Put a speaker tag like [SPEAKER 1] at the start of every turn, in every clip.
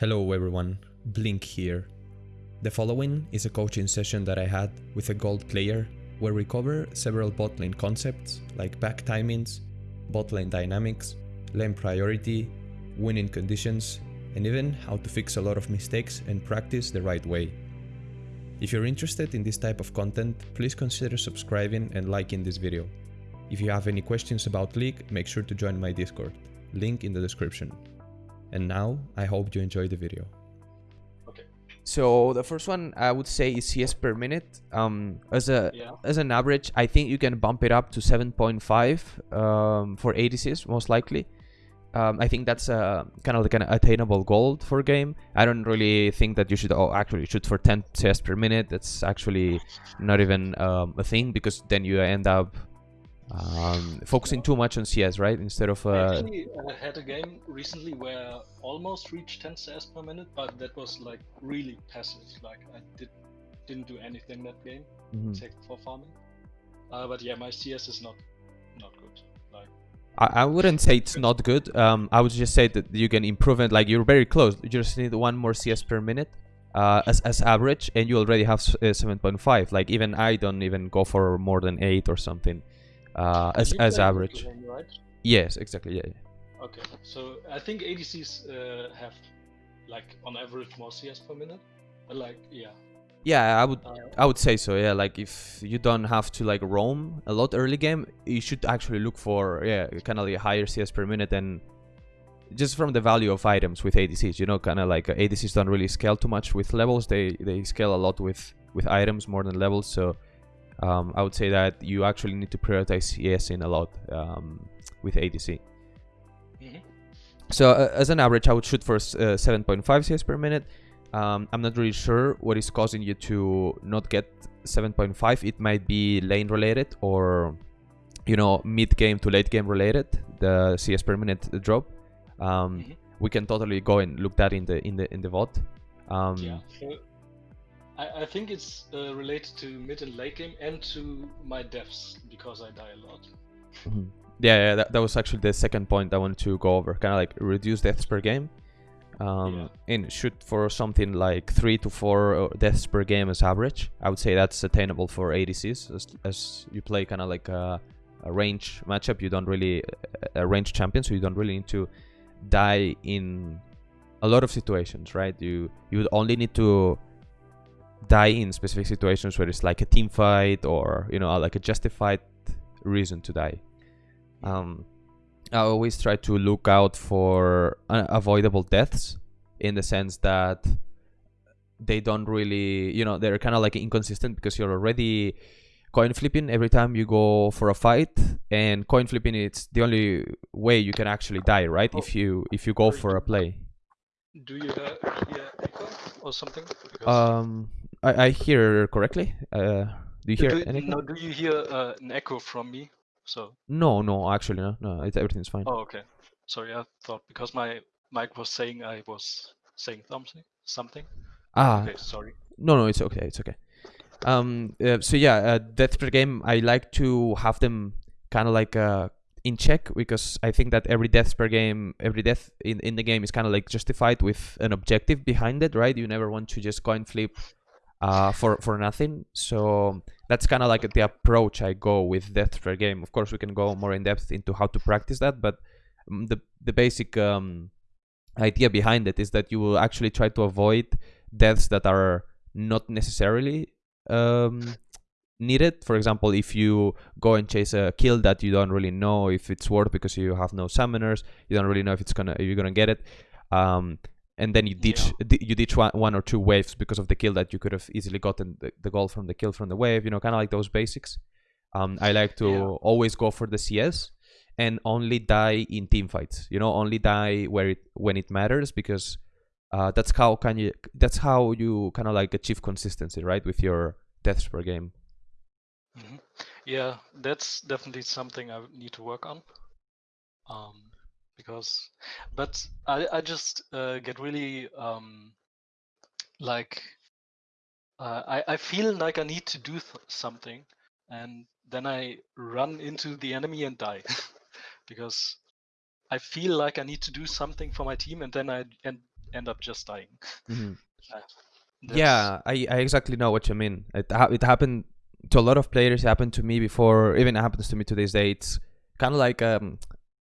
[SPEAKER 1] Hello everyone, Blink here. The following is a coaching session that I had with a gold player where we cover several bot lane concepts like back timings, bot lane dynamics, lane priority, winning conditions, and even how to fix a lot of mistakes and practice the right way. If you're interested in this type of content, please consider subscribing and liking this video. If you have any questions about League, make sure to join my Discord, link in the description. And now, I hope you enjoy the video. Okay.
[SPEAKER 2] So the first one I would say is CS per minute. Um, as a
[SPEAKER 3] Yeah.
[SPEAKER 2] as an average, I think you can bump it up to 7.5 um, for ADCs most likely. Um, I think that's a kind of like an attainable goal for game. I don't really think that you should oh, actually shoot for 10 CS per minute. That's actually not even um, a thing because then you end up um, focusing too much on CS, right? Instead of
[SPEAKER 3] I
[SPEAKER 2] uh,
[SPEAKER 3] actually uh, had a game recently where I almost reached 10 CS per minute, but that was like really passive. Like I did didn't do anything that game
[SPEAKER 2] mhm.
[SPEAKER 3] except for farming. Uh, but yeah, my CS is not not good. Like
[SPEAKER 2] I, I wouldn't say it's not good. Um, I would just say that you can improve it. Like you're very close. You just need one more CS per minute, uh, as as average, and you already have uh, 7.5. Like even I don't even go for more than eight or something, uh, as as average.
[SPEAKER 3] Right?
[SPEAKER 2] Yes, exactly. Yeah. yeah.
[SPEAKER 3] Okay, so I think ADCs uh, have like on average more CS per minute. But like yeah,
[SPEAKER 2] Yeah, I would
[SPEAKER 3] uh,
[SPEAKER 2] I would say so. Yeah, like if you don't have to like roam a lot early game, you should actually look for yeah kind of like a higher CS per minute and just from the value of items with ADCs. You know, kind of like ADCs don't really scale too much with levels. They they scale a lot with with items more than levels. So um, I would say that you actually need to prioritize CS in a lot um, with ADC.
[SPEAKER 3] mhm.
[SPEAKER 2] So uh, as an average, I would shoot for uh, 7.5 CS per minute. Um, I'm not really sure what is causing you to not get 7.5. It might be lane related or, you know, mid game to late game related. The CS per minute drop. Um,
[SPEAKER 3] Mhm.
[SPEAKER 2] We can totally go and look that in the in the in the VOD. Um,
[SPEAKER 3] yeah. So I, I think it's uh, related to mid and late game and to my deaths because I die a lot.
[SPEAKER 2] Mhm. Yeah, yeah that, that was actually the second point I wanted to go over. Kind of like reduce deaths per game. Um, And shoot for something like three to four uh, deaths per game as average. I would say that's attainable for ADCs as, as you play kind of like a, a range matchup. You don't really a range champion, so you don't really need to die in a lot of situations, right? You you would only need to die in specific situations where it's like a team fight or you know like a justified reason to die. Um, I always try to look out for unavoidable deaths in the sense that they don't really, you know, they're kind of like inconsistent because you're already coin flipping every time you go for a fight, and coin flipping it's the only way you can actually die, right? If you if you go for a play.
[SPEAKER 3] Do you hear, hear echo or something? Because
[SPEAKER 2] Um, I, I hear correctly. Uh, do you hear
[SPEAKER 3] do,
[SPEAKER 2] anything?
[SPEAKER 3] no, do you hear uh, an echo from me? So
[SPEAKER 2] No, no, actually, no, no. It's, everything's fine.
[SPEAKER 3] oh okay. Sorry, I thought because my mic was saying I was saying something. Something.
[SPEAKER 2] ah,
[SPEAKER 3] Okay, sorry.
[SPEAKER 2] No, no, it's okay. It's okay. Um. Uh, so yeah, uh, death per game. I like to have them kind of like uh in check because I think that every death per game, every death in in the game is kind of like justified with an objective behind it, right? You never want to just coin flip uh for for nothing. So that's kind of like the approach I go with death per game. Of course, we can go more in depth into how to practice that, but mm, the the basic um idea behind it is that you will actually try to avoid deaths that are not necessarily um, needed. For example, if you go and chase a kill that you don't really know if it's worth because you have no summoners, you don't really know if it's gonna you're gonna get it, um, and then you ditch di- you ditch one, one or two waves because of the kill that you could have easily gotten the, the goal from the kill from the wave. You know, kind of like those basics. Um, I like to
[SPEAKER 3] Yeah.
[SPEAKER 2] always go for the CS and only die in team fights. You know, only die where it when it matters because uh, that's how can you that's how you kind of like achieve consistency right with your deaths per game
[SPEAKER 3] hmm Yeah, that's definitely something I need to work on. Um, because, but I I just uh, get really um like uh, I I feel like I need to do th- something, and then I run into the enemy and die, because I feel like I need to do something for my team, and then I and end up just dying.
[SPEAKER 2] Mhm.
[SPEAKER 3] That's-
[SPEAKER 2] Yeah, I, I exactly know what you mean. It ha- it happened to a lot of players. It happened to me before. Even happens to me to this day. It's kind of like um,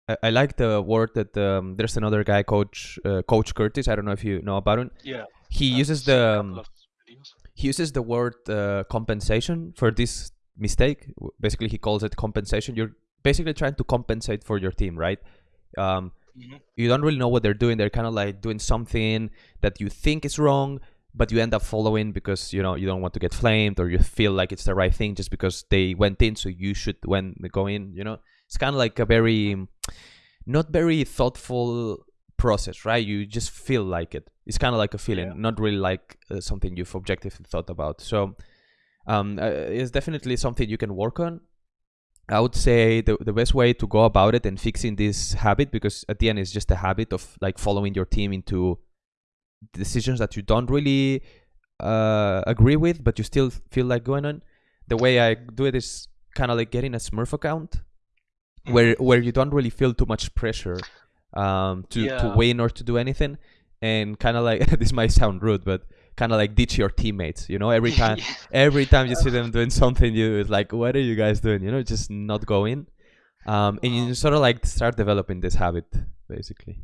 [SPEAKER 2] I, I like the word that um, there's another guy, Coach uh, Coach Curtis. I don't know if you know about him.
[SPEAKER 3] yeah.
[SPEAKER 2] He
[SPEAKER 3] I've
[SPEAKER 2] uses the um, he uses the word uh, compensation for this mistake. Basically, he calls it compensation. You're basically trying to compensate for your team, right? Um,
[SPEAKER 3] Mhm.
[SPEAKER 2] you don't really know what they're doing. They're kind of like doing something that you think is wrong, but you end up following because you know you don't want to get flamed or you feel like it's the right thing just because they went in, so you should when go in. You know, it's kind of like a very not very thoughtful process, right? You just feel like it. It's kind of like a feeling,
[SPEAKER 3] Yeah.
[SPEAKER 2] not really like uh, something you've objectively thought about. So, um, uh, it's definitely something you can work on. I would say the, the best way to go about it and fixing this habit, because at the end it's just a habit of like following your team into decisions that you don't really uh, agree with, but you still feel like going on. The way I do it is kind of like getting a Smurf account, where where you don't really feel too much pressure um, to to win or to do anything, and kind of like this might sound rude, but kind of like ditch your teammates. You know, every time
[SPEAKER 3] Yeah.
[SPEAKER 2] every time you see them doing something, you it's like, what are you guys doing? You know, just not going. Um, and you sort of like start developing this habit, basically.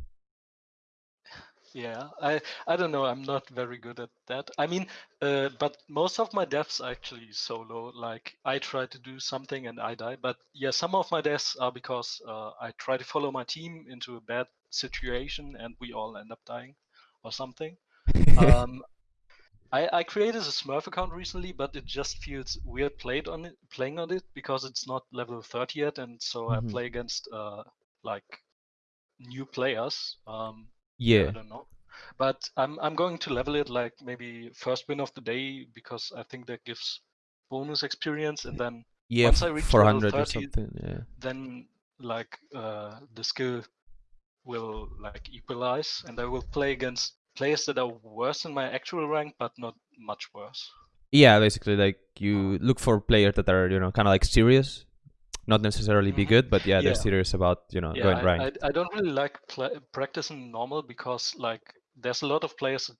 [SPEAKER 3] Yeah, I I don't know. I'm not very good at that. I mean, uh, but most of my deaths actually solo. Like I try to do something and I die. But yeah, some of my deaths are because uh, I try to follow my team into a bad situation and we all end up dying, or something. Um, I I created a Smurf account recently, but it just feels weird played on it, playing on it because it's not level 30 yet, and so
[SPEAKER 2] Mhm.
[SPEAKER 3] I play against uh like new players. Um,
[SPEAKER 2] yeah.
[SPEAKER 3] I don't know. But I'm I'm going to level it like maybe first win of the day because I think that gives bonus experience and then
[SPEAKER 2] Yeah,
[SPEAKER 3] Once I reach
[SPEAKER 2] four
[SPEAKER 3] level
[SPEAKER 2] hundred or something. Yeah.
[SPEAKER 3] then like uh the skill will like equalize and I will play against players that are worse than my actual rank but not much worse.
[SPEAKER 2] Yeah, basically, like you look for players that are you know kind of like serious, not necessarily be good, but yeah, they're
[SPEAKER 3] Yeah.
[SPEAKER 2] serious about you know
[SPEAKER 3] Yeah,
[SPEAKER 2] going rank.
[SPEAKER 3] I, I don't really like practicing normal because like there's a lot of players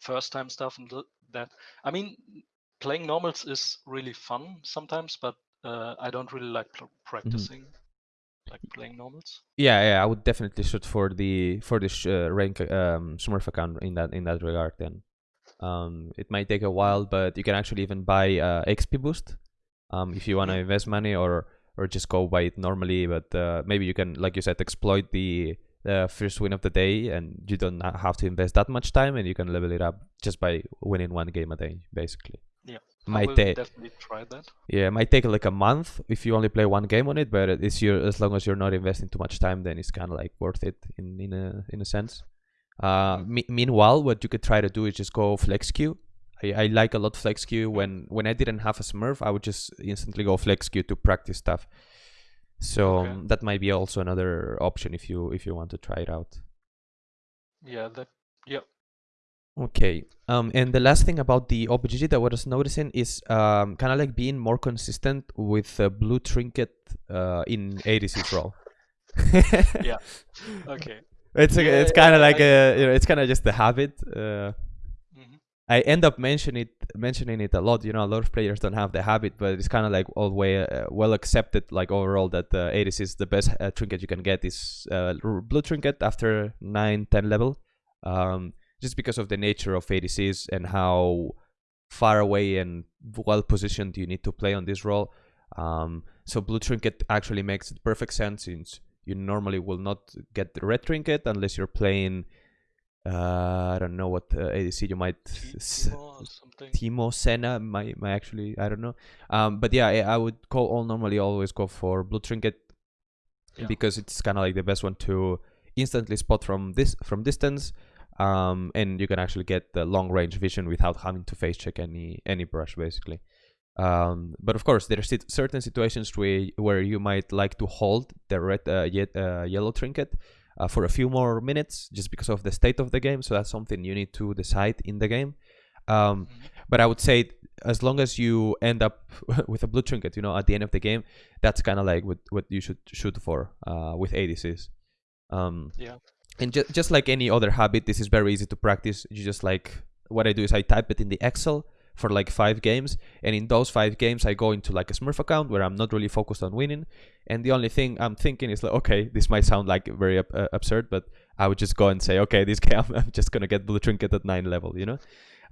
[SPEAKER 3] first time stuff and that. I mean, playing normals is really fun sometimes, but uh, I don't really like pl- practicing like playing normals.
[SPEAKER 2] Yeah, yeah, I would definitely shoot for the for the sh- uh, rank um, Smurf account in that in that regard. Then, um, it might take a while, but you can actually even buy uh, XP boost, um, if you want to
[SPEAKER 3] Mhm.
[SPEAKER 2] invest money or or just go by it normally. But uh, maybe you can, like you said, exploit the uh, first win of the day, and you don't have to invest that much time, and you can level it up just by winning one game a day, basically.
[SPEAKER 3] Yeah,
[SPEAKER 2] Might take
[SPEAKER 3] definitely try that.
[SPEAKER 2] yeah, it might take like a month if you only play one game on it, but it's your as long as you're not investing too much time, then it's kind of like worth it in in a in a sense. Uh, me- meanwhile, what you could try to do is just go flex queue. I, I like a lot flex queue. When when I didn't have a Smurf, I would just instantly go flex queue to practice stuff. So
[SPEAKER 3] Okay.
[SPEAKER 2] um, that might be also another option if you if you want to try it out.
[SPEAKER 3] Yeah, that yeah.
[SPEAKER 2] Okay. Um, and the last thing about the OPGG that I was noticing is um, kind of like being more consistent with uh, blue trinket uh, in ADC's role.
[SPEAKER 3] Yeah. Okay.
[SPEAKER 2] It's a,
[SPEAKER 3] Yeah,
[SPEAKER 2] it's kind of
[SPEAKER 3] yeah,
[SPEAKER 2] like
[SPEAKER 3] I-
[SPEAKER 2] a you know it's kind of just a habit. Uh, I end up mentioning it mentioning it a lot. You know, a lot of players don't have the habit, but it's kind of like all way uh, well accepted. Like overall, that uh, ADC is the best uh, trinket you can get is uh, blue trinket after 9, 10 level. Um, just because of the nature of ADCs and how far away and well positioned you need to play on this role. Um, so blue trinket actually makes perfect sense since you normally will not get the red trinket unless you're playing. Uh, I don't know what uh, ADC you might
[SPEAKER 3] Teemo.
[SPEAKER 2] Teemo Senna might, might actually I don't know. Um, but yeah, I, I would call all normally always go for blue trinket
[SPEAKER 3] Yeah.
[SPEAKER 2] because it's kind of like the best one to instantly spot from this from distance. Um, and you can actually get the long range vision without having to face check any any brush basically. Um, but of course, there are certain situations where where you might like to hold the red uh, yet, uh, yellow trinket uh, for a few more minutes just because of the state of the game. So that's something you need to decide in the game. Um,
[SPEAKER 3] Mhm.
[SPEAKER 2] but I would say as long as you end up with a blue trinket, you know, at the end of the game, that's kind of like what, what you should shoot for uh, with ADCs. Um,
[SPEAKER 3] Yeah.
[SPEAKER 2] and ju- just like any other habit, this is very easy to practice. You just like what I do is I type it in the Excel for like five games, and in those five games, I go into like a Smurf account where I'm not really focused on winning, and the only thing I'm thinking is like, okay, this might sound like very uh, absurd, but I would just go and say, okay, this game I'm just gonna get blue trinket at nine level, you know.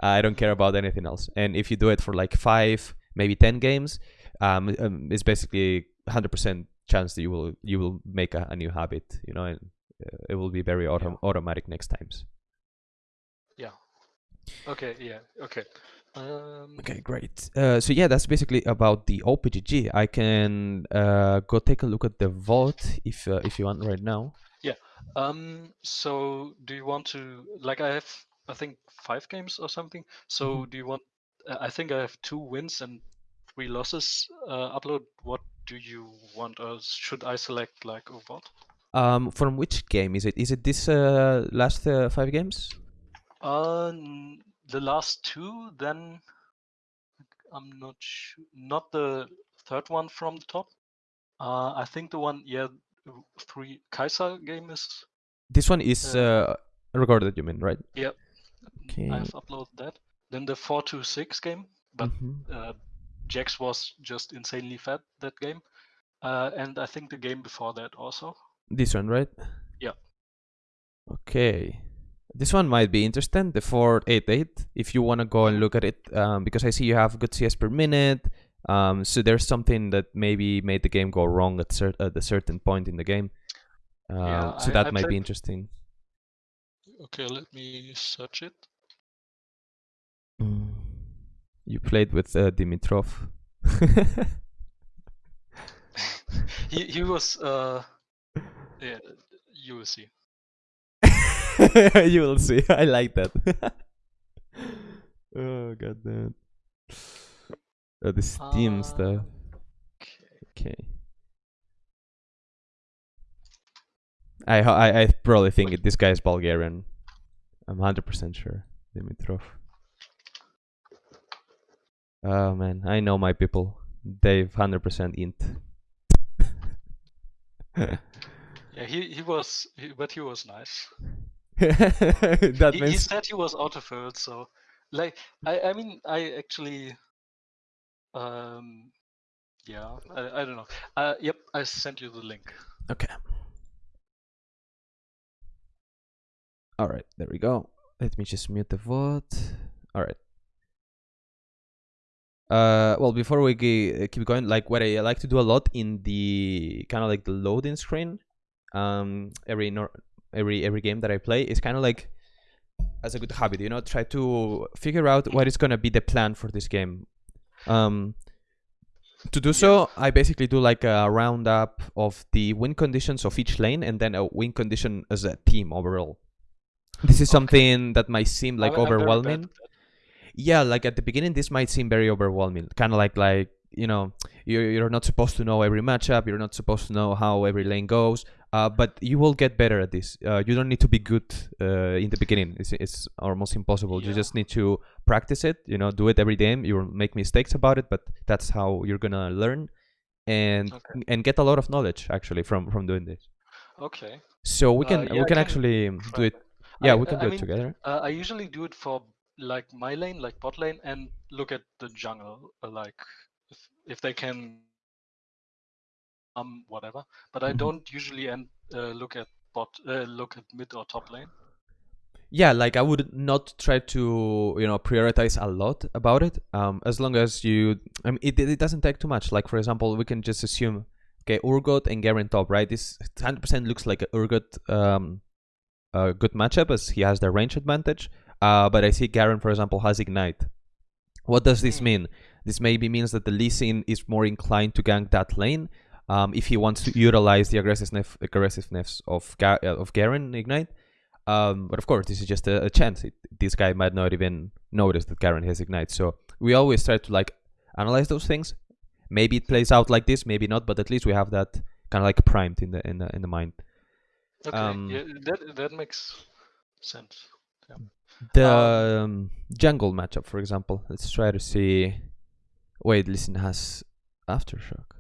[SPEAKER 2] I don't care about anything else. And if you do it for like five, maybe ten games, um, um it's basically 100% chance that you will you will make a, a new habit, you know, and uh, it will be very autom- automatic next times. Yeah.
[SPEAKER 3] Okay, yeah, okay. Um,
[SPEAKER 2] Okay, great. Uh, so yeah, that's basically about the OPGG. I can uh, go take a look at the VOD if uh, if you want right now. Yeah.
[SPEAKER 3] Um, so do you want to like I have I think five games or something. So
[SPEAKER 2] Mm-hmm.
[SPEAKER 3] do you want? uh, I think I have two wins and three losses. Uh, upload. What do you want, or should I select like a vote?
[SPEAKER 2] Um, from which game is it? Is it this uh, last uh, five games?
[SPEAKER 3] Uh, the last two. Then I'm not sure. Not the third one from the top. Uh, I think the one. Yeah, three Kaiser game is.
[SPEAKER 2] This one is
[SPEAKER 3] Uh,
[SPEAKER 2] uh, recorded. You mean right?
[SPEAKER 3] Yep.
[SPEAKER 2] Okay.
[SPEAKER 3] I've uploaded that. Then the four to six game, but
[SPEAKER 2] Mhm.
[SPEAKER 3] uh, Jax was just insanely fat that game. Uh, and I think the game before that also.
[SPEAKER 2] This one, right?
[SPEAKER 3] Yeah.
[SPEAKER 2] Okay. This one might be interesting, the 488, if you want to go and look at it, um, because I see you have good CS per minute. Um, so there's something that maybe made the game go wrong at, cer- at a certain point in the game. Uh,
[SPEAKER 3] Yeah,
[SPEAKER 2] so
[SPEAKER 3] I-
[SPEAKER 2] that
[SPEAKER 3] I
[SPEAKER 2] might be interesting.
[SPEAKER 3] Okay, let me search it.
[SPEAKER 2] Mm. You played with uh, Dimitrov.
[SPEAKER 3] he he was uh yeah you will see.
[SPEAKER 2] you will see. I like that. oh god damn. Uh, the Steam
[SPEAKER 3] Uh,
[SPEAKER 2] stuff.
[SPEAKER 3] Okay.
[SPEAKER 2] Okay. I I I probably think it, this guy is Bulgarian. I'm hundred percent sure. Dimitrov. Oh man, I know my people. They've hundred percent int.
[SPEAKER 3] Yeah, he he was he, but he was nice.
[SPEAKER 2] that
[SPEAKER 3] he, he said he was autofilled, so like I I mean I actually um yeah I, I don't know. Uh yep, I sent you the link.
[SPEAKER 2] Okay. All right, there we go. Let me just mute the VOD. All right. Uh, well, before we ge- keep going, like what I like to do a lot in the kind of like the loading screen, um, every nor- every every game that I play is kind of like as a good habit, you know, try to figure out what is gonna be the plan for this game. Um, to do so, I basically do like a roundup of the win conditions of each lane and then a win condition as a team overall. This is
[SPEAKER 3] Okay.
[SPEAKER 2] something that might seem like overwhelming. Yeah, like at the beginning, this might seem very overwhelming. Kind of like like you know you're you're not supposed to know every matchup. You're not supposed to know how every lane goes. Uh, but you will get better at this. Uh, you don't need to be good uh, in the beginning. It's it's almost impossible. You just need to practice it. You know, do it every game. You'll make mistakes about it, but that's how you're gonna learn and
[SPEAKER 3] Okay.
[SPEAKER 2] and get a lot of knowledge actually from from doing this.
[SPEAKER 3] Okay.
[SPEAKER 2] So we
[SPEAKER 3] Uh,
[SPEAKER 2] can
[SPEAKER 3] yeah,
[SPEAKER 2] we can
[SPEAKER 3] can
[SPEAKER 2] actually do it. Yeah,
[SPEAKER 3] I-
[SPEAKER 2] we can
[SPEAKER 3] I
[SPEAKER 2] do it together.
[SPEAKER 3] Uh, I usually do it for like my lane, like bot lane, and look at the jungle, like if if they can, um, whatever. But I
[SPEAKER 2] Mhm.
[SPEAKER 3] don't usually end uh, look at bot, uh, look at mid or top lane.
[SPEAKER 2] yeah like i would not try to you know prioritize a lot about it um as long as you i mean it, it doesn't take too much like for example we can just assume okay urgot and garen top right this 100% looks like a urgot um a good matchup as he has the range advantage uh but i see garen for example has ignite what does this
[SPEAKER 3] Hmm.
[SPEAKER 2] mean this maybe means that the Lee Sin is more inclined to gank that lane um, if he wants to utilize the aggressiveness aggressiveness of Ga- uh, of Garen ignite um, but of course, this is just a, a chance. It, this guy might not even notice that Garen has ignite. So we always try to like analyze those things. Maybe it plays out like this, maybe not, but at least we have that kind of like primed in the in the in the mind.
[SPEAKER 3] Okay,
[SPEAKER 2] Um,
[SPEAKER 3] yeah, that that makes sense.
[SPEAKER 2] The um, jungle matchup, for example. Let's try to see. Wait, Lee Sin, has aftershock.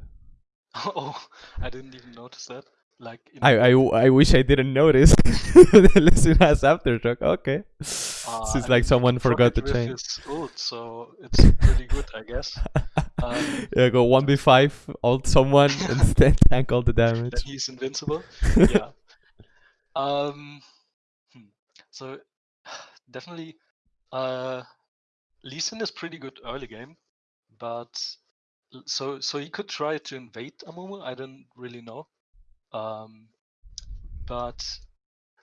[SPEAKER 3] oh, I didn't even notice that. Like in
[SPEAKER 2] I, I, I wish I didn't notice. the Lee Sin has aftershock. Okay.
[SPEAKER 3] Uh,
[SPEAKER 2] Seems
[SPEAKER 3] I
[SPEAKER 2] like someone forgot to change.
[SPEAKER 3] ult, so it's pretty good, I guess. Um,
[SPEAKER 2] yeah, go 1v5, ult someone, and then tank all the
[SPEAKER 3] then
[SPEAKER 2] damage.
[SPEAKER 3] he's invincible. yeah. Um. hmm. So definitely, uh, Lee Sin is pretty good early game, but so so he could try to invade Amumu. I don't really know. Um, but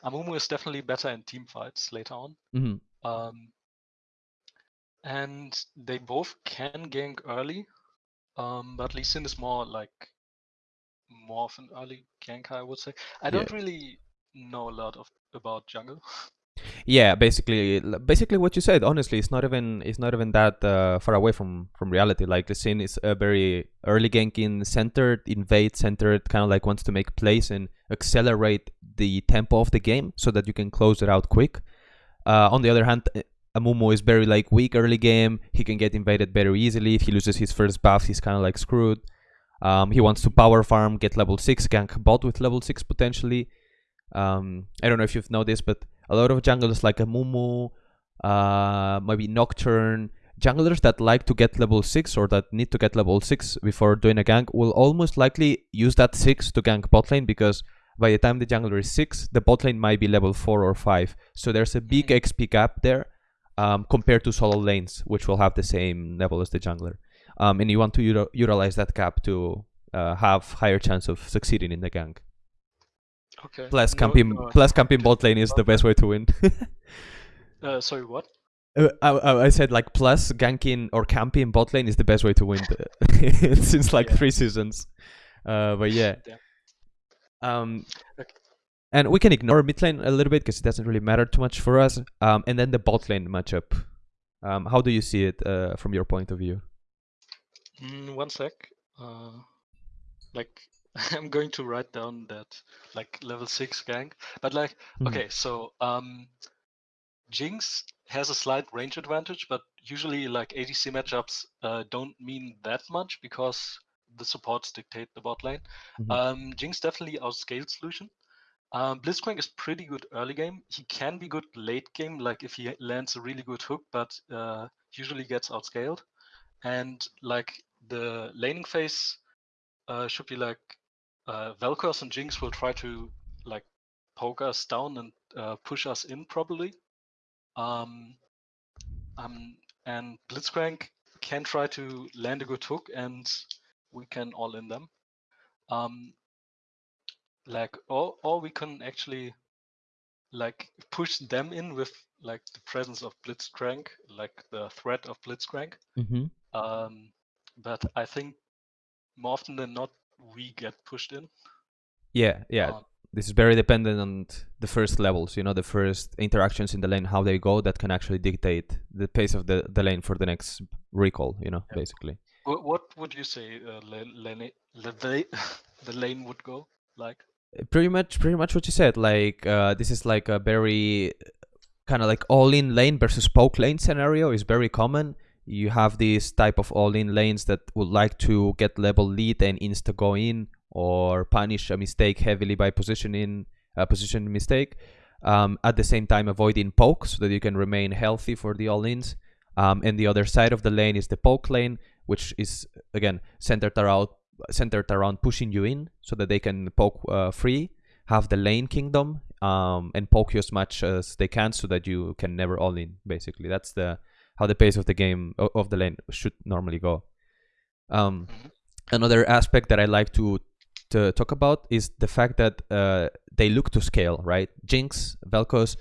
[SPEAKER 3] Amumu is definitely better in team fights later on.
[SPEAKER 2] hmm
[SPEAKER 3] Um, and they both can gank early, um, but Lee Sin is more like more of an early ganker, I would say. I
[SPEAKER 2] Yeah.
[SPEAKER 3] don't really know a lot of about jungle.
[SPEAKER 2] Yeah, basically, basically what you said. Honestly, it's not even it's not even that uh, far away from from reality. Like the scene is a very early ganking centered, invade centered, kind of like wants to make plays and accelerate the tempo of the game so that you can close it out quick. Uh, on the other hand, uh, Amumu is very like weak early game. He can get invaded very easily. If he loses his first buff, he's kind of like screwed. Um, he wants to power farm, get level six, gank bot with level six potentially. Um, I don't know if you've noticed, but a lot of junglers like Amumu, uh, maybe Nocturne, junglers that like to get level 6 or that need to get level 6 before doing a gank will almost likely use that 6 to gank bot lane because by the time the jungler is 6, the bot lane might be level 4 or 5. So there's a big
[SPEAKER 3] Mhm.
[SPEAKER 2] XP gap there um, compared to solo lanes, which will have the same level as the jungler. Um, and you want to utilize that gap to uh, have higher chance of succeeding in the gank.
[SPEAKER 3] Okay.
[SPEAKER 2] Plus
[SPEAKER 3] No-
[SPEAKER 2] camping,
[SPEAKER 3] no,
[SPEAKER 2] plus camping bot lane is the best way to win.
[SPEAKER 3] Uh, sorry, what?
[SPEAKER 2] Uh, I, I said like plus ganking or camping bot lane is the best way to win since like
[SPEAKER 3] Yeah.
[SPEAKER 2] three seasons. Uh, but yeah.
[SPEAKER 3] Yeah.
[SPEAKER 2] Um,
[SPEAKER 3] Okay.
[SPEAKER 2] and we can ignore mid lane a little bit because it doesn't really matter too much for us. Um, and then the bot lane matchup. Um, how do you see it uh, from your point of view?
[SPEAKER 3] Mm, one sec. Uh, like I'm going to write down that like level six gank. but like
[SPEAKER 2] Mhm.
[SPEAKER 3] okay, so um, Jinx has a slight range advantage, but usually like ADC matchups uh, don't mean that much because the supports dictate the bot lane.
[SPEAKER 2] Mhm.
[SPEAKER 3] Um, Jinx definitely outscales Lucian. Um, Blitzcrank is pretty good early game. He can be good late game, like if he lands a really good hook, but uh, usually gets outscaled. And like the laning phase uh, should be like uh, Vel'Koz and Jinx will try to like poke us down and uh, push us in probably. Um, um, and Blitzcrank can try to land a good hook and we can all in them. Um, like or or we can actually like push them in with like the presence of Blitzcrank, like the threat of Blitzcrank.
[SPEAKER 2] Mm-hmm.
[SPEAKER 3] Um, but I think more often than not we get pushed in.
[SPEAKER 2] Yeah, yeah.
[SPEAKER 3] Um,
[SPEAKER 2] this is very dependent on the first levels. You know, the first interactions in the lane, how they go, that can actually dictate the pace of the, the lane for the next recall. You know,
[SPEAKER 3] Yeah.
[SPEAKER 2] basically.
[SPEAKER 3] wh- what would you say uh, lane, the lane would go like?
[SPEAKER 2] Uh, pretty much pretty much what you said like uh, this is like a very kind of like all-in lane versus poke lane scenario is very common you have these type of all-in lanes that would like to get level lead and insta go in or punish a mistake heavily by positioning a position mistake um, at the same time avoiding poke so that you can remain healthy for the all-ins um, and the other side of the lane is the poke lane which is again centered around centered around pushing you in so that they can poke uh, free, have the lane kingdom, um, and poke you as much as they can so that you can never all in. Basically, that's the how the pace of the game of the lane should normally go. Um. Another aspect that I like to to talk about is the fact that uh, they look to scale, right? Jinx, Vel'Koz,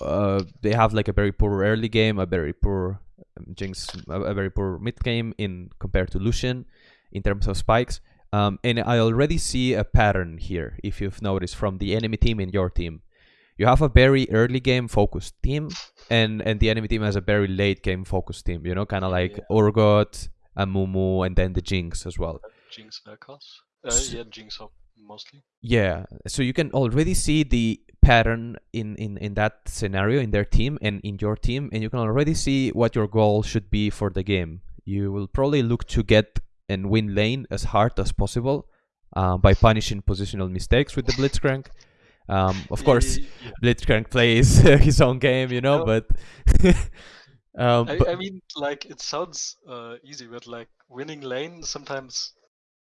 [SPEAKER 2] uh, they have like a very poor early game, a very poor um, Jinx, a, a very poor mid game in compared to Lucian in terms of spikes. Um, and I already see a pattern here, if you've noticed, from the enemy team and your team. You have a very early game focused team, and, and the enemy team has a very late game focused team, you know, kind of like
[SPEAKER 3] Yeah.
[SPEAKER 2] Urgot, Amumu, and then the Jinx as well.
[SPEAKER 3] Jinx Vel'Koz? Uh, yeah, Jinx up mostly.
[SPEAKER 2] Yeah, so you can already see the pattern in, in, in that scenario in their team and in your team, and you can already see what your goal should be for the game. You will probably look to get and win lane as hard as possible, uh, by punishing positional mistakes with the Blitzcrank. Um, of course,
[SPEAKER 3] Ye- yeah.
[SPEAKER 2] Blitzcrank plays his own game, you know,
[SPEAKER 3] No.
[SPEAKER 2] but. um,
[SPEAKER 3] I,
[SPEAKER 2] but-
[SPEAKER 3] I mean, like it sounds uh, easy, but like winning lane sometimes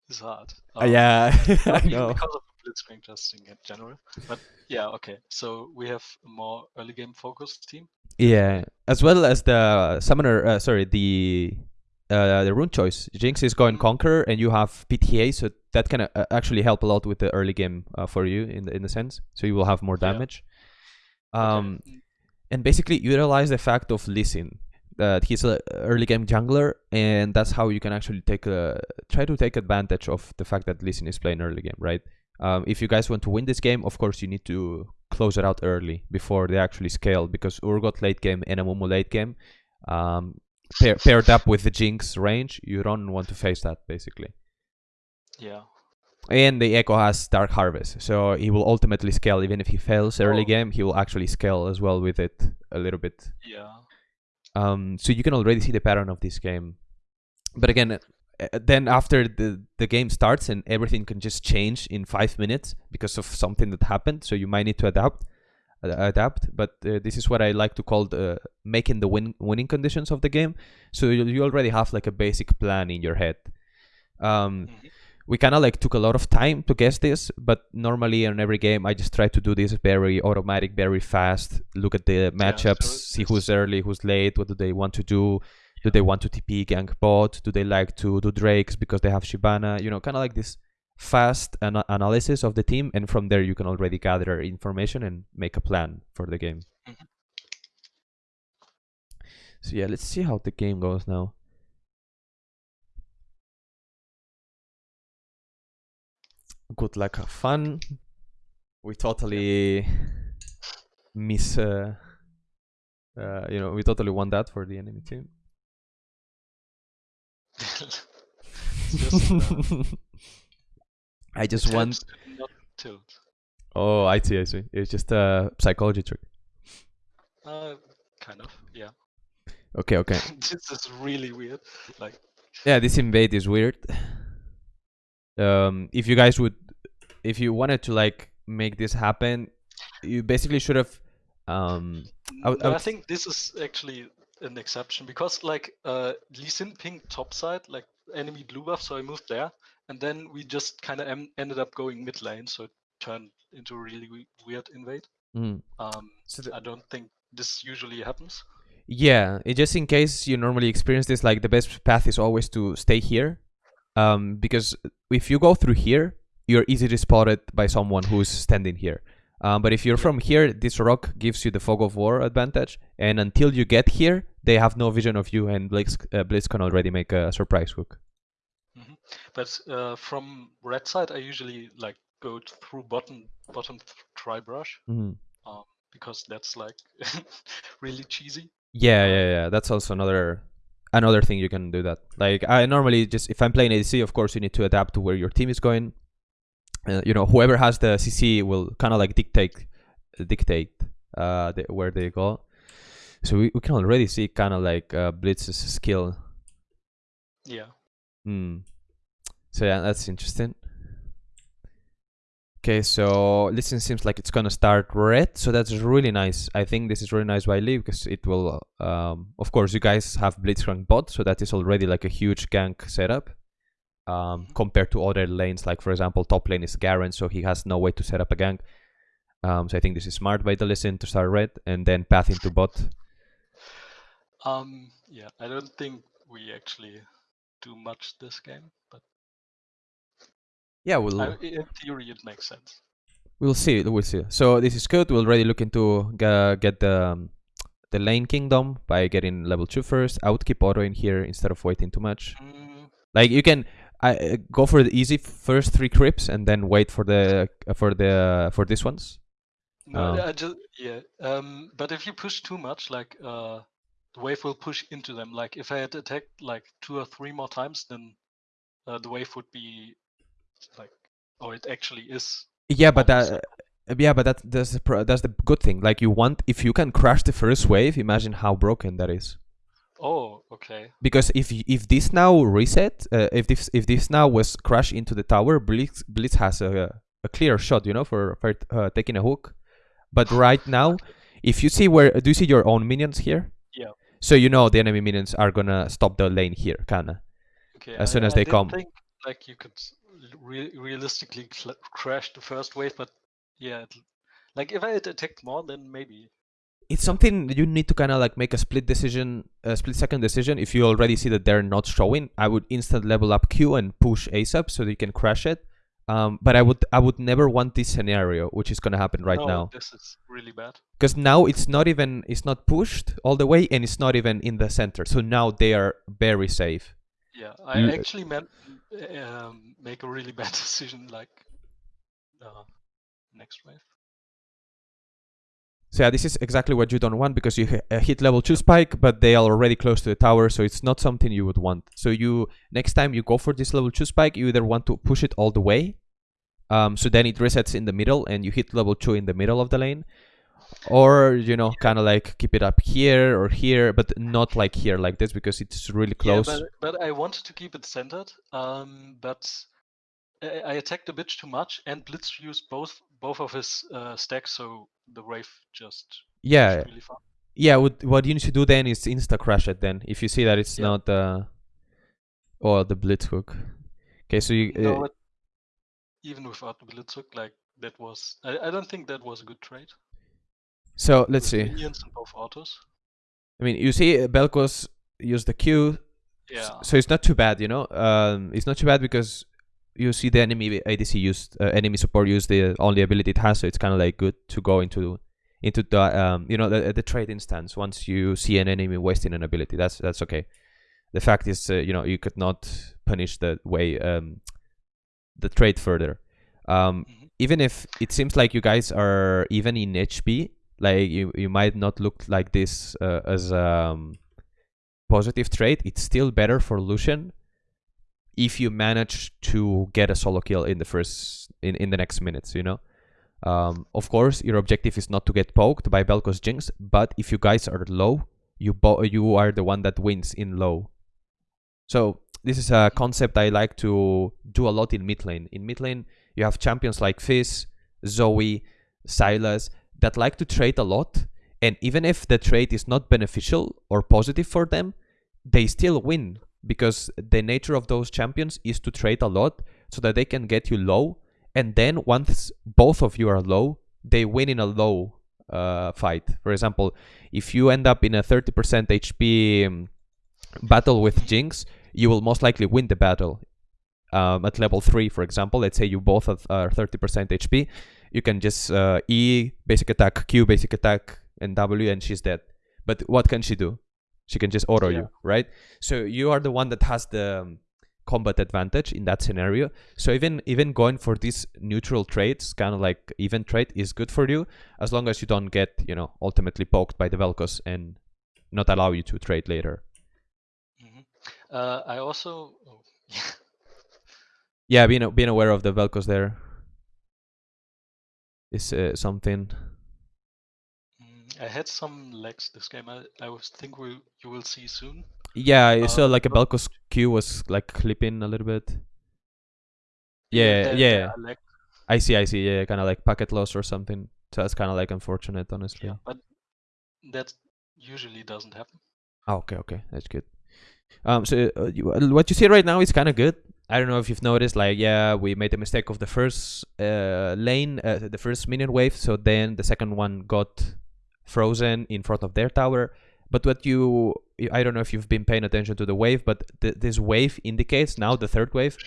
[SPEAKER 3] is hard.
[SPEAKER 2] uh, yeah, I know.
[SPEAKER 3] because of blitzcrank testing in general. But yeah, okay. So we have a more early game focused team.
[SPEAKER 2] Yeah, as well as the summoner. Uh, sorry, the uh, the rune choice. Jinx is going
[SPEAKER 3] Mhm.
[SPEAKER 2] conquer, and you have PTA, so that can uh, actually help a lot with the early game uh, for you in the in the sense. So you will have more
[SPEAKER 3] Yeah.
[SPEAKER 2] damage.
[SPEAKER 3] Okay.
[SPEAKER 2] Um, and basically utilize the fact of Lee Sin that he's an early game jungler, and that's how you can actually take a try to take advantage of the fact that Lee Sin is playing early game, right? Um, if you guys want to win this game, of course you need to close it out early before they actually scale, because Urgot late game and Amumu late game, um, pair, paired up with the Jinx range, you don't want to face that basically.
[SPEAKER 3] yeah.
[SPEAKER 2] And the Ekko has Dark Harvest, so he will ultimately scale. Even if he fails early
[SPEAKER 3] Oh.
[SPEAKER 2] game, he will actually scale as well with it a little bit.
[SPEAKER 3] Yeah.
[SPEAKER 2] Um, so you can already see the pattern of this game. But again, uh, then after the the game starts and everything can just change in five minutes because of something that happened. So you might need to adapt, uh, adapt. But uh, this is what I like to call the making the win winning conditions of the game. So you, you already have like a basic plan in your head. Um,
[SPEAKER 3] Mhm.
[SPEAKER 2] we kind of like took a lot of time to guess this, but normally in every game I just try to do this very automatic, very fast. Look at the matchups,
[SPEAKER 3] so
[SPEAKER 2] see who's early, who's late, what do they want to do. Do they want to TP gank bot? Do they like to do drakes because they have Shyvana? You know, kind of like this fast ana- analysis of the team, and from there you can already gather information and make a plan for the game.
[SPEAKER 3] Mhm.
[SPEAKER 2] So yeah, let's see how the game goes now. Good luck, have fun. We totally miss, uh, uh, you know, we totally won that for the enemy team. I just want.
[SPEAKER 3] to not tilt.
[SPEAKER 2] Oh, I see, I see. It's just a psychology trick.
[SPEAKER 3] Uh, kind of. Yeah.
[SPEAKER 2] Okay, okay.
[SPEAKER 3] this is really weird. Like,
[SPEAKER 2] Yeah, this invade is weird. Um, if you guys would, if you wanted to like make this happen, you basically should have. Um, I would- I
[SPEAKER 3] I think this is actually an exception because, like, uh, Lee Sin pinged top side, like enemy blue buff, so I moved there, and then we just kind of em- ended up going mid lane, so it turned into a really we- weird invade.
[SPEAKER 2] mm.
[SPEAKER 3] Um,
[SPEAKER 2] So the-
[SPEAKER 3] I don't think this usually happens.
[SPEAKER 2] Yeah, it, just in case you normally experience this, like the best path is always to stay here, um, because if you go through here, you're easily spotted by someone who's standing here. Um, but if you're
[SPEAKER 3] Yeah.
[SPEAKER 2] from here, this rock gives you the fog of war advantage, and until you get here, they have no vision of you, and Blitz, uh, Blitz can already make a surprise hook.
[SPEAKER 3] But uh, from red side, I usually like go through bottom bottom tri brush
[SPEAKER 2] Mhm.
[SPEAKER 3] um, because that's like really cheesy.
[SPEAKER 2] Yeah, yeah, yeah. That's also another another thing you can do that. Like I normally just if I'm playing ADC, of course you need to adapt to where your team is going. Uh, you know, whoever has the CC will kind of like dictate dictate uh the, where they go. So we, we can already see kind of like uh, Blitz's skill.
[SPEAKER 3] Yeah.
[SPEAKER 2] Hmm. So yeah, that's interesting. Okay, so Lee Sin seems like it's gonna start red, so that's really nice. I think this is really nice by Lee because it will, um, of course, you guys have Blitzcrank bot, so that is already like a huge gank setup. Um, compared to other lanes, like for example, top lane is Garen, so he has no way to set up a gank. Um, so I think this is smart by the Lee Sin to start red and then path into bot.
[SPEAKER 3] Um. Yeah. I don't think we actually do much this game,
[SPEAKER 2] Yeah, we'll
[SPEAKER 3] I, in theory it makes sense.
[SPEAKER 2] We'll see. We'll see. So this is good. We're already looking to ga- get the um, the lane kingdom by getting level two first. I would keep auto in here instead of waiting too much.
[SPEAKER 3] Mm,
[SPEAKER 2] Like you can I uh, go for the easy first three creeps and then wait for the uh, for the for these ones.
[SPEAKER 3] no,
[SPEAKER 2] Um,
[SPEAKER 3] I just yeah. Um. But if you push too much, like uh, the wave will push into them. Like if I had attacked like two or three more times, then uh, the wave would be like, oh, it actually is.
[SPEAKER 2] Yeah, but that uh, yeah, but that that's the that's the good thing. Like you want if you can crash the first wave, imagine how broken that is.
[SPEAKER 3] Oh, Okay.
[SPEAKER 2] because if if this now reset, uh, if this if this now was crash into the tower, Blitz Blitz has a a clear shot, you know, for for uh, taking a hook. But right now, if you see where do you see your own minions here?
[SPEAKER 3] Yeah.
[SPEAKER 2] So you know the enemy minions are gonna stop the lane here, kinda.
[SPEAKER 3] Okay.
[SPEAKER 2] As
[SPEAKER 3] I-
[SPEAKER 2] soon as
[SPEAKER 3] I
[SPEAKER 2] they
[SPEAKER 3] did
[SPEAKER 2] come.
[SPEAKER 3] Think, like you could re- realistically crash the first wave, but yeah, it, like if I had attacked more, then maybe.
[SPEAKER 2] It's something you need to kind of like make a split decision, a split second decision. If you already see that they're not showing, I would instant level up Q and push ASAP so that you can crash it. Um, but I would I would never want this scenario, which is gonna happen right
[SPEAKER 3] no,
[SPEAKER 2] now.
[SPEAKER 3] This is really bad.
[SPEAKER 2] because now it's not even it's not pushed all the way and it's not even in the center so now they are very safe
[SPEAKER 3] Yeah, I
[SPEAKER 2] L-
[SPEAKER 3] actually meant um, make a really bad decision like uh, next wave.
[SPEAKER 2] so yeah this is exactly what you don't want because you uh, hit level 2 spike but they are already close to the tower so it's not something you would want so you next time you go for this level 2 spike you either want to push it all the way um, so then it resets in the middle and you hit level 2 in the middle of the lane or you know kind of like keep it up here or here but not like here like this because it's really close
[SPEAKER 3] Yeah, but, but I wanted to keep it centered. Um, but I, I attacked a bit too much, and Blitz used both both of his uh, stacks, so the wave just
[SPEAKER 2] yeah
[SPEAKER 3] really
[SPEAKER 2] yeah what, what you need to do then is insta crash it then if you see that it's
[SPEAKER 3] Yeah.
[SPEAKER 2] not uh or the blitz hook okay so you uh,
[SPEAKER 3] No, but even without the Blitz hook, like that was I, I don't think that was a good trade.
[SPEAKER 2] So let's see
[SPEAKER 3] Minions both autos.
[SPEAKER 2] i mean you see uh, Vel'Koz use the q
[SPEAKER 3] Yeah.
[SPEAKER 2] so it's not too bad you know um it's not too bad because you see the enemy adc used uh, enemy support use the only ability it has so it's kind of like good to go into into the um you know the, the trade instance once you see an enemy wasting an ability that's that's okay the fact is uh, you know you could not punish the way um the trade further um
[SPEAKER 3] Mhm.
[SPEAKER 2] even if it seems like you guys are even in hp like you you might not look like this uh, as um positive trait. It's still better for lucian if you manage to get a solo kill in the first in, in the next minutes you know? Um, of course your objective is not to get poked by Vel'Koz jinx but if you guys are low you you are the one that wins in low. So this is a concept i like to do a lot in mid lane. In mid lane you have champions like fizz zoe Sylas that like to trade a lot and even if the trade is not beneficial or positive for them they still win because the nature of those champions is to trade a lot so that they can get you low. And then once both of you are low they win in a low uh, fight. For example if you end up in a 30% hp um, battle with jinx you will most likely win the battle um, at level 3 for example. Let's say you both are 30% hp you can just uh, e basic attack q basic attack and w and she's dead. But what can she do? She can just auto
[SPEAKER 3] Yeah.
[SPEAKER 2] you right? So you are the one that has the um, combat advantage in that scenario. So even even going for these neutral trades kind of like even trade is good for you as long as you don't get you know ultimately poked by the Vel'Koz and not allow you to trade later.
[SPEAKER 3] Mhm. Uh, I also oh,
[SPEAKER 2] yeah. Being, being aware of the Vel'Koz there is uh, something
[SPEAKER 3] Mm, I had some lags this game. I, I was think we you will see soon.
[SPEAKER 2] yeah I saw
[SPEAKER 3] Uh,
[SPEAKER 2] like a Vel'Koz q was like clipping a little bit yeah
[SPEAKER 3] there-
[SPEAKER 2] yeah
[SPEAKER 3] there are
[SPEAKER 2] i see i see yeah kind of like packet loss or something so that's kind of like unfortunate honestly
[SPEAKER 3] yeah, but that usually doesn't happen.
[SPEAKER 2] Oh, okay, okay, that's good. Um, so uh, you, uh, what you see right now is kind of good. I don't know if you've noticed, like, yeah, we made the mistake of the first uh, lane, uh, the first minion wave. So then the second one got frozen in front of their tower. But what you, I don't know if you've been paying attention to the wave, but th- this wave indicates now the third wave,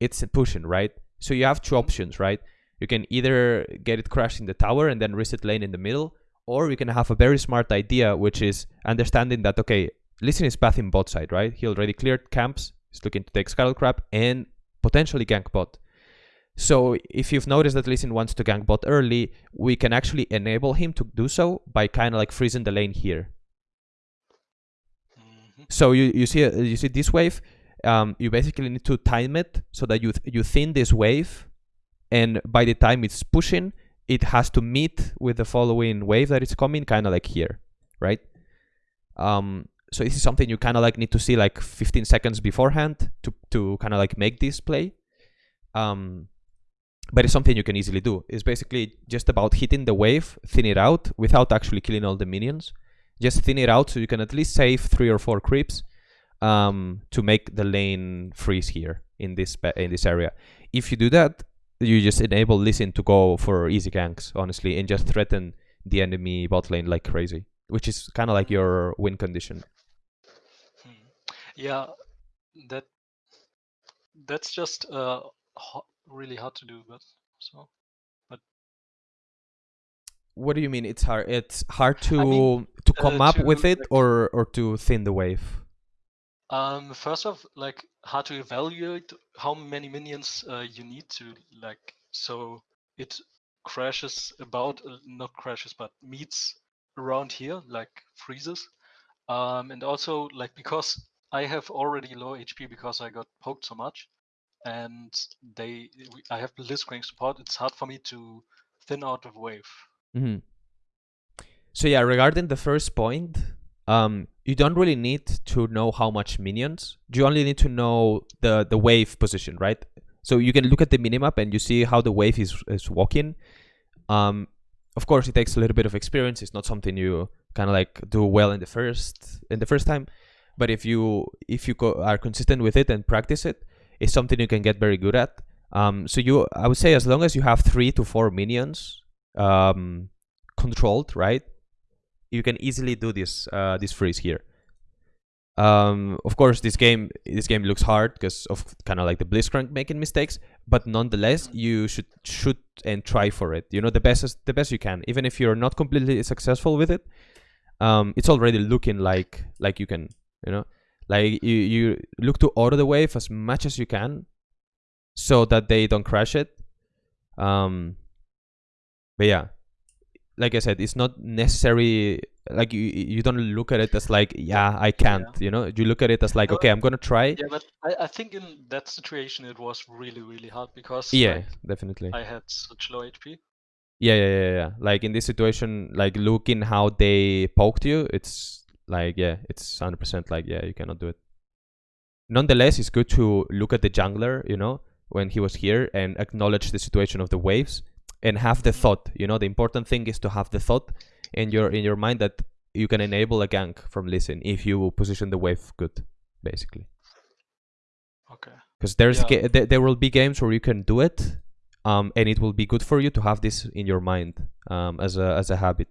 [SPEAKER 2] it's pushing, right? So you have two options, right? You can either get it crashed in the tower and then reset lane in the middle, or you can have a very smart idea, which is understanding that okay, Lee Sin is pathing bot side, right? He already cleared camps. He's looking to take Scuttle Crab and potentially gank bot. So if you've noticed that Lee Sin wants to gank bot early, we can actually enable him to do so by kind of like freezing the lane here.
[SPEAKER 3] Mhm.
[SPEAKER 2] So you you see uh, you see this wave. Um, you basically need to time it so that you th- you thin this wave, and by the time it's pushing, it has to meet with the following wave that is coming, kind of like here, right? Um, so this is something you kind of like need to see like 15 seconds beforehand to to kind of like make this play. Um, but it's something you can easily do. It's basically just about hitting the wave, thin it out without actually killing all the minions. Just thin it out so you can at least save three or four creeps um, to make the lane freeze here in this in this area. If you do that, you just enable Sin to go for easy ganks, honestly, and just threaten the enemy bot lane like crazy, which is kind of like your win condition.
[SPEAKER 3] Yeah, that that's just uh, ho- really hard to do, but so. But
[SPEAKER 2] What do you mean? It's hard. It's hard to
[SPEAKER 3] mean,
[SPEAKER 2] to
[SPEAKER 3] uh,
[SPEAKER 2] come up
[SPEAKER 3] to,
[SPEAKER 2] with it, or or to thin the wave.
[SPEAKER 3] Um, first off, like how to evaluate how many minions uh, you need to like so it crashes about uh, not crashes but meets around here like freezes. Um, and also like because I have already low HP because I got poked so much, and they I have Blitzcrank support. It's hard for me to thin out the wave.
[SPEAKER 2] hmm So yeah, regarding the first point, um, you don't really need to know how much minions. You only need to know the the wave position, right? So you can look at the minimap and you see how the wave is is walking. Um, of course, it takes a little bit of experience. It's not something you kind of like do well in the first in the first time, but if you if you co- are consistent with it and practice it, it's something you can get very good at. Um, so you, I would say, as long as you have three to four minions, um, controlled, right? You can easily do this uh, this freeze here. Um, of course, this game this game looks hard because of kind of like the Blitzcrank making mistakes, but nonetheless, you should shoot and try for it. You know, the best as, the best you can, even if you're not completely successful with it. Um, it's already looking like like you can, you know, like you you look to auto the wave as much as you can, so that they don't crash it. Um, but yeah, like I said, it's not necessary. Like you, you don't look at it as like, yeah, I can't. You know, you look at it as like,
[SPEAKER 3] No,
[SPEAKER 2] okay, I'm gonna try.
[SPEAKER 3] Yeah, but I, I think in that situation it was really really hard because
[SPEAKER 2] Yeah,
[SPEAKER 3] like,
[SPEAKER 2] definitely.
[SPEAKER 3] I had such low HP.
[SPEAKER 2] Yeah, yeah, yeah, yeah. Like in this situation, like looking how they poked you, it's like yeah, it's hundred percent like yeah, you cannot do it. Nonetheless, it's good to look at the jungler, you know, when he was here and acknowledge the situation of the waves and have the thought. You know, the important thing is to have the thought in your in your mind that you can enable a gank from Sin if you position the wave good, basically.
[SPEAKER 3] Okay.
[SPEAKER 2] because there's
[SPEAKER 3] Yeah.
[SPEAKER 2] there, there will be games where you can do it um and it will be good for you to have this in your mind um as a as a habit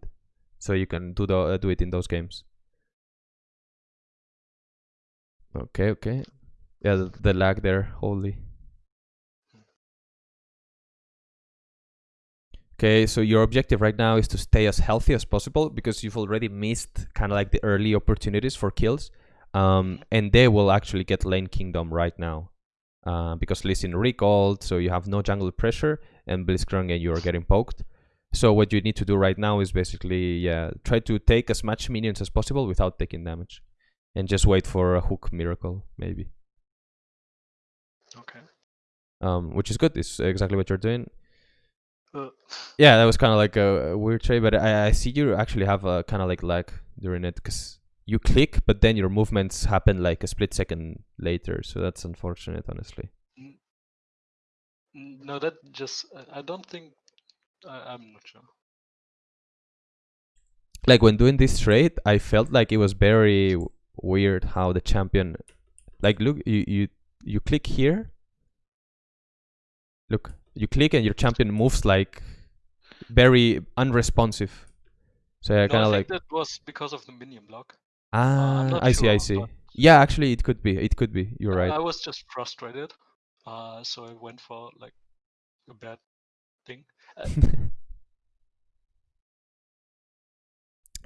[SPEAKER 2] so you can do the uh, do it in those games okay okay. Yeah the, the lag there holy. Okay so your objective right now is to stay as healthy as possible because you've already missed kind of like the early opportunities for kills um and they will actually get lane kingdom right now uh, because Sin recalled, so you have no jungle pressure, and Blitzcrank and you are getting poked. So what you need to do right now is basically, yeah, try to take as much minions as possible without taking damage, and just wait for a hook miracle, maybe.
[SPEAKER 3] Okay.
[SPEAKER 2] Um, which is good. It's exactly what you're doing.
[SPEAKER 3] Uh,
[SPEAKER 2] Yeah, that was kind of like a, a weird trade, but I, I see you actually have a kind of like lag during it because you click, but then your movements happen like a split second later. So that's unfortunate, honestly.
[SPEAKER 3] n- n- no, that just I- don't think I, I'm not sure.
[SPEAKER 2] like when doing this trade, I felt like it was very weird how the champion, like look, you you you click here. Look, you click and your champion moves like very unresponsive. So I
[SPEAKER 3] No,
[SPEAKER 2] kind of like
[SPEAKER 3] that was because of the minion block.
[SPEAKER 2] ah,
[SPEAKER 3] I'm
[SPEAKER 2] I see, I see. Yeah, actually, it could be. It could be. You're right.
[SPEAKER 3] I was just frustrated, uh, so I went for like a bad thing.
[SPEAKER 2] Uh,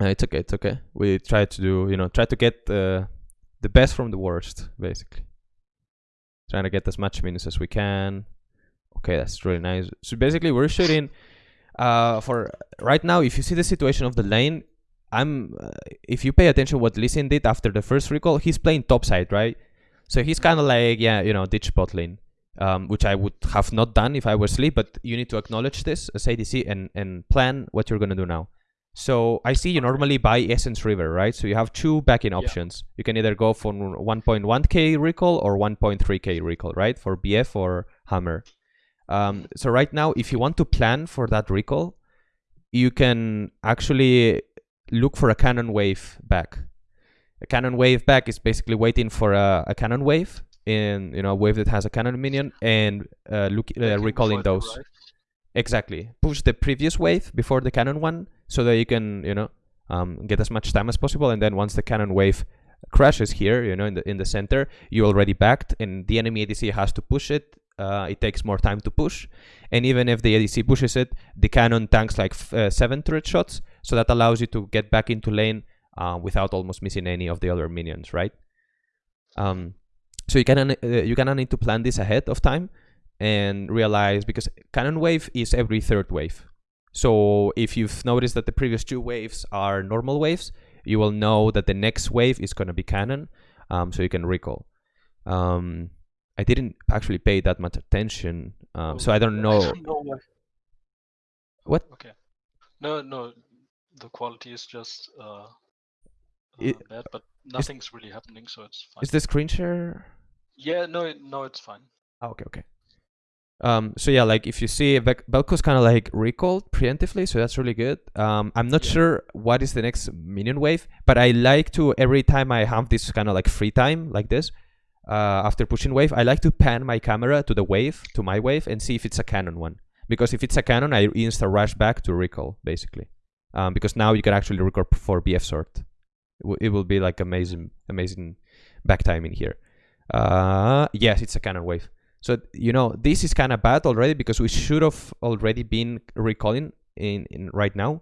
[SPEAKER 2] it's okay. It's okay. We try to do, you know, try to get uh, the best from the worst, basically. Trying to get as much minutes as we can. Okay, that's really nice. So basically, we're shooting. Uh, for right now, if you see the situation of the lane, I'm. Uh, if you pay attention, what Lee Sin did after the first recall, he's playing topside, right? So he's kind of like, yeah, you know, ditch bot lane, um, which I would have not done if I were sleep. But you need to acknowledge this as ADC and and plan what you're gonna do now. So I see you normally buy Essence Reaver, right? So you have two backing
[SPEAKER 3] Yeah.
[SPEAKER 2] options. You can either go for 1.1k recall or 1.3k recall, right? For BF or Hammer. Um, so right now, if you want to plan for that recall, you can actually look for a cannon wave back. A cannon wave back is basically waiting for a, a cannon wave in you know a wave that has a cannon minion and uh, look uh, recalling those.
[SPEAKER 3] arrive.
[SPEAKER 2] Exactly. Push the previous wave before the cannon one so that you can, you know, um, get as much time as possible. And then once the cannon wave crashes here, you know, in the in the center, you already backed, and the enemy ADC has to push it. Uh, it takes more time to push, and even if the ADC pushes it, the cannon tanks like uh, seven turret shots, so that allows you to get back into lane uh, without almost missing any of the other minions, right? Um, so you kind of uh, you kind of need to plan this ahead of time and realize because cannon wave is every third wave. So if you've noticed that the previous two waves are normal waves, you will know that the next wave is going to be cannon, um, so you can recall. Um, I didn't actually pay that much attention, um, so I don't know.
[SPEAKER 3] I don't know why.
[SPEAKER 2] What?
[SPEAKER 3] Okay. No, no. The quality is just uh, uh, bad, but nothing's really happening, so it's fine.
[SPEAKER 2] Is the screen share?
[SPEAKER 3] Yeah, no, no, it's fine.
[SPEAKER 2] Oh, okay, okay. Um, so yeah, like if you see Vel'Koz kind of like recalled preemptively, so that's really good. Um, I'm not
[SPEAKER 3] Yeah.
[SPEAKER 2] sure what is the next minion wave, but I like to every time I have this kind of like free time like this, uh, after pushing wave, I like to pan my camera to the wave, to my wave, and see if it's a cannon one. Because if it's a cannon, I insta rush back to recall basically, um, because now you can actually recall for BF Sword. It, will- it will be like amazing, amazing back timing here. Uh, yes, it's a cannon wave. So you know this is kind of bad already because we should have already been recalling in, in right now.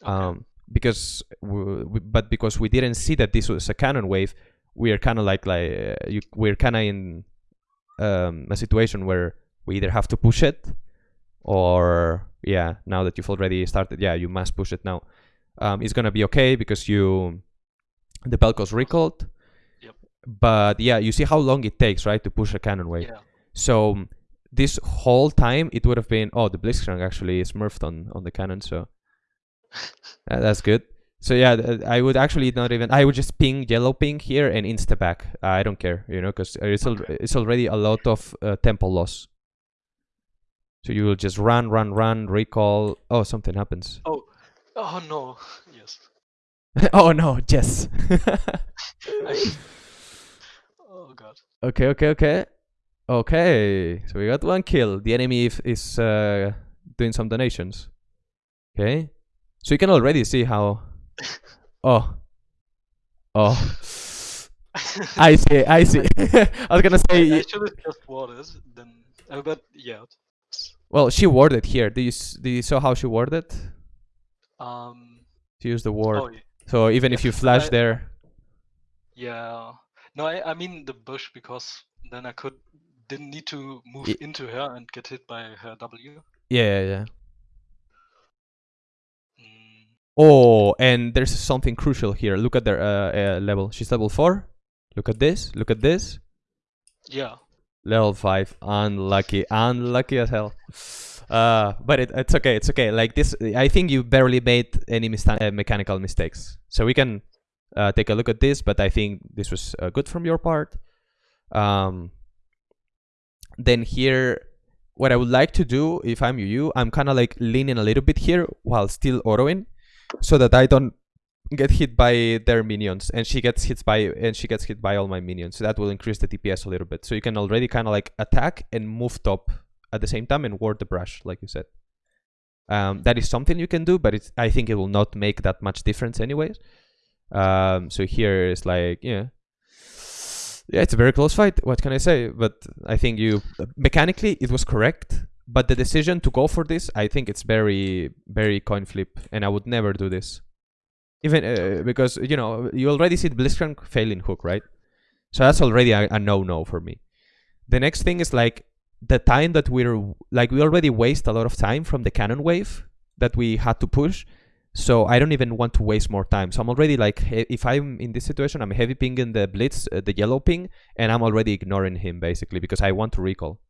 [SPEAKER 3] Okay.
[SPEAKER 2] Um, because we, we, but because we didn't see that this was a cannon wave, we are kind of like like uh, you, we're kind of in um, a situation where we either have to push it or yeah now that you've already started yeah you must push it now um, it's gonna be okay because you the Vel'Koz recalled
[SPEAKER 3] Yep.
[SPEAKER 2] but yeah you see how long it takes right to push a cannon wave
[SPEAKER 3] yeah.
[SPEAKER 2] So this whole time it would have been oh the Blitzcrank actually is smurfed on on the cannon so uh, that's good. So yeah, I would actually not even. I would just ping yellow ping here and insta back. I don't care, you know, because it's al- it's already a lot of uh, tempo loss. So you will just run, run, run, recall. Oh, something happens.
[SPEAKER 3] Oh, oh no. Yes.
[SPEAKER 2] oh no, yes.
[SPEAKER 3] I- oh god.
[SPEAKER 2] okay, okay, okay, okay. So we got one kill. The enemy is uh, doing some donations. Okay, so you can already see how. Oh. Oh. I see. I see. I was gonna
[SPEAKER 3] I, I
[SPEAKER 2] say.
[SPEAKER 3] should have just warded then. Uh, but yeah.
[SPEAKER 2] Well, she warded here. Do you do you saw how she warded?
[SPEAKER 3] Um.
[SPEAKER 2] She used the ward.
[SPEAKER 3] Oh y-
[SPEAKER 2] so even if you flash
[SPEAKER 3] I-
[SPEAKER 2] there,
[SPEAKER 3] yeah. No, I I mean the bush because then I could didn't need to move
[SPEAKER 2] Ye-
[SPEAKER 3] into her and get hit by her W.
[SPEAKER 2] yeah, yeah, yeah.
[SPEAKER 3] Mm,
[SPEAKER 2] Oh, and there's something crucial here. Look at their uh, uh, level. She's level four. Look at this. Look at this.
[SPEAKER 3] yeah.
[SPEAKER 2] Level five. Unlucky. Unlucky as hell. Uh, but it, it's okay. It's okay. Like this, I think you barely made any uh, mechanical mistakes. So we can uh, take a look at this. But I think this was uh, good from your part. Um, then here, what I would like to do, if I'm you, I'm kind of like leaning a little bit here while still autoing, so that I don't get hit by their minions and she gets hit by and she gets hit by all my minions so that will increase the dps a little bit. So you can already kind of like attack and move top at the same time and ward the brush like you said. Um, that is something you can do but it's i think it will not make that much difference anyways. Um, so here is like yeah yeah it's a very close fight what can i say but i think you mechanically it was correct but the decision to go for this i think it's very very coin flip and i would never do this even uh, because you know you already see the Blitzcrank failing hook, right? So that's already a, a no-no for me. The next thing is like the time that we're like we already waste a lot of time from the cannon wave that we had to push. So I don't even want to waste more time. So I'm already like, if I'm in this situation, I'm heavy pinging the blitz, uh, the yellow ping, and I'm already ignoring him basically because I want to recall,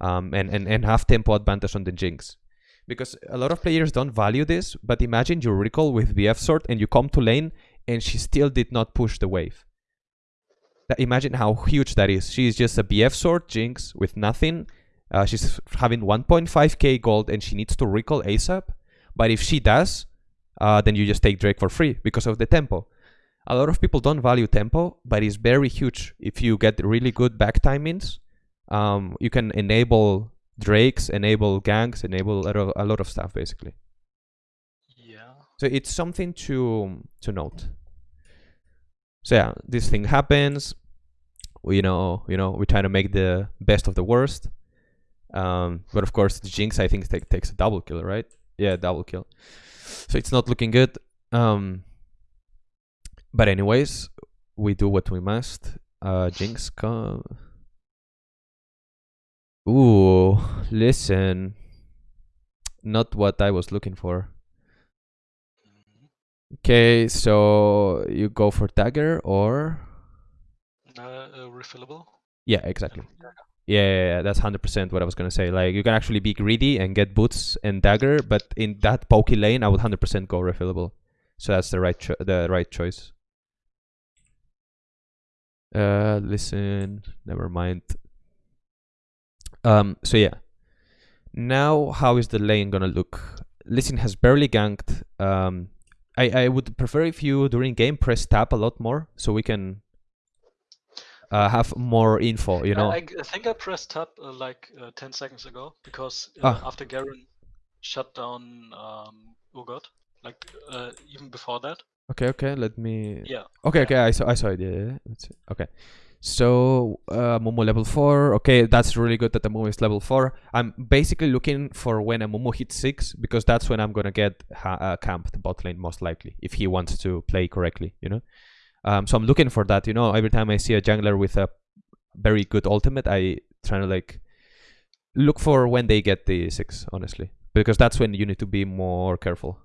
[SPEAKER 2] um, and and and have tempo advantage on the jinx, because a lot of players don't value this. But imagine you recall with BF sword and you come to lane and she still did not push the wave. That- Imagine how huge that is. She's just a BF sword Jinx with nothing. Uh, she's having 1.5k gold and she needs to recall ASAP. But if she does, uh, then you just take Drake for free because of the tempo. A lot of people don't value tempo, but it's very huge. If you get really good back timings, um, you can enable Drakes, enable ganks, enable a lot of, a lot of stuff basically.
[SPEAKER 3] Yeah.
[SPEAKER 2] So it's something to to note. So yeah, this thing happens. We, you know, you know, we try to make the best of the worst. Um, but of course, the Jinx I think take, takes a double kill, right? Yeah, double kill. So it's not looking good. Um, but anyways, we do what we must. Uh, Jinx come. Ooh, listen. Not what I was looking for. Okay, so you go for dagger or
[SPEAKER 3] Uh, uh, refillable.
[SPEAKER 2] yeah, exactly.
[SPEAKER 3] Yeah.
[SPEAKER 2] Yeah, yeah, yeah, that's hundred percent what I was gonna say. Like you can actually be greedy and get boots and dagger, but in that pokey lane, I would hundred percent go refillable. So that's the right the right choice. Uh, listen, never mind. Um, so yeah. Now, how is the lane gonna look? Lee Sin has barely ganked. Um, I I would prefer if you during game press tab a lot more, so we can uh, have more info. You know.
[SPEAKER 3] I, I think I pressed tab uh, like uh, 10 seconds ago because uh,
[SPEAKER 2] Ah.
[SPEAKER 3] after Garen shut down um, Urgot, like uh, even before that.
[SPEAKER 2] Okay, okay. Let me.
[SPEAKER 3] Yeah.
[SPEAKER 2] Okay,
[SPEAKER 3] yeah.
[SPEAKER 2] okay. I saw. I saw it. Yeah, yeah. Let's see. Okay. So uh, Momo level four. Okay, that's really good that the Momo is level four. I'm basically looking for when Amumu hits six because that's when I'm gonna get ha- uh, camped bot lane most likely if he wants to play correctly. You know. Um, so I'm looking for that. You know, every time I see a jungler with a very good ultimate, I try to like look for when they get the six. Honestly, because that's when you need to be more careful.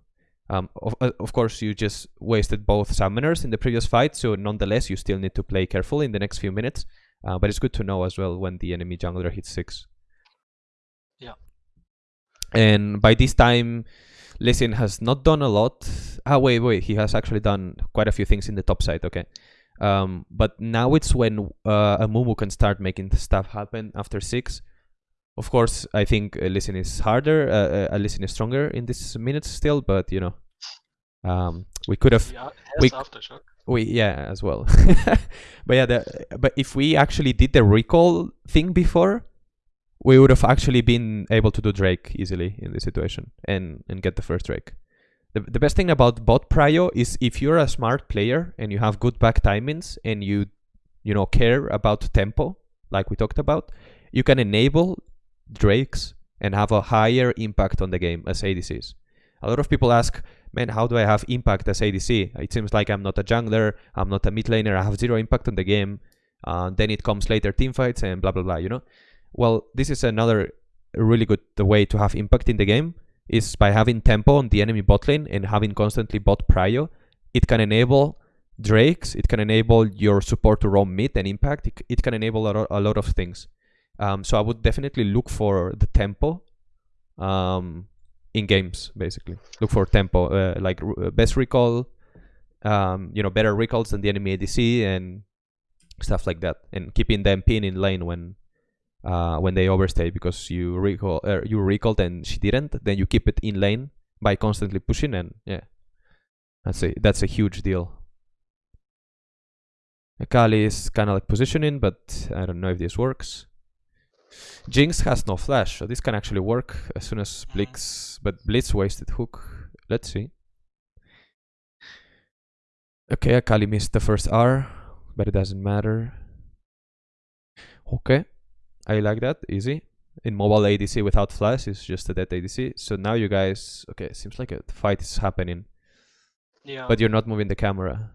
[SPEAKER 2] Um, of, uh, of course, you just wasted both summoners in the previous fight, so nonetheless, you still need to play careful in the next few minutes. Uh, but it's good to know as well when the enemy jungler hits six.
[SPEAKER 3] Yeah.
[SPEAKER 2] And by this time, Lee Sin has not done a lot. Ah, wait, wait. He has actually done quite a few things in the top side. Okay. Um, but now it's when uh, Amumu can start making stuff happen after six. Of course, I think uh, Lee Sin is harder. Uh, uh, Lee Sin is stronger in this minutes still, but you know, um, we could have
[SPEAKER 3] Yeah,
[SPEAKER 2] we
[SPEAKER 3] aftershock.
[SPEAKER 2] we yeah as well but yeah the, but if we actually did the recall thing before we would have actually been able to do drake easily in this situation and and get the first drake the, the best thing about bot prio is if you're a smart player and you have good back timings and you you know care about tempo like we talked about you can enable drakes and have a higher impact on the game as adcs a lot of people ask man, how do I have impact as ADC? It seems like I'm not a jungler, I'm not a mid laner, I have zero impact on the game. Uh, then it comes later teamfights and blah blah blah. You know, well, this is another really good way to have impact in the game is by having tempo on the enemy bot lane and having constantly bot prio. It can enable drakes, it can enable your support to roam mid and impact. It, it can enable a, a lot of things. Um, so I would definitely look for the tempo. Um, in games basically look for tempo uh, like r- best recall um, you know better recalls than the enemy adc and stuff like that and keeping them pin in lane when uh, when they overstay because you recall uh, you recalled and she didn't then you keep it in lane by constantly pushing and yeah that's a that's a huge deal Akali is kind of like positioning but I don't know if this works Jinx has no flash, so this can actually work as soon as Blitz, but Blitz wasted hook. Let's see. Okay, Akali missed the first R, but it doesn't matter. Okay, I like that, easy. In mobile ADC without flash it's just a dead ADC. So now you guys, okay, seems like a fight is happening,
[SPEAKER 3] Yeah.
[SPEAKER 2] but you're not moving the camera.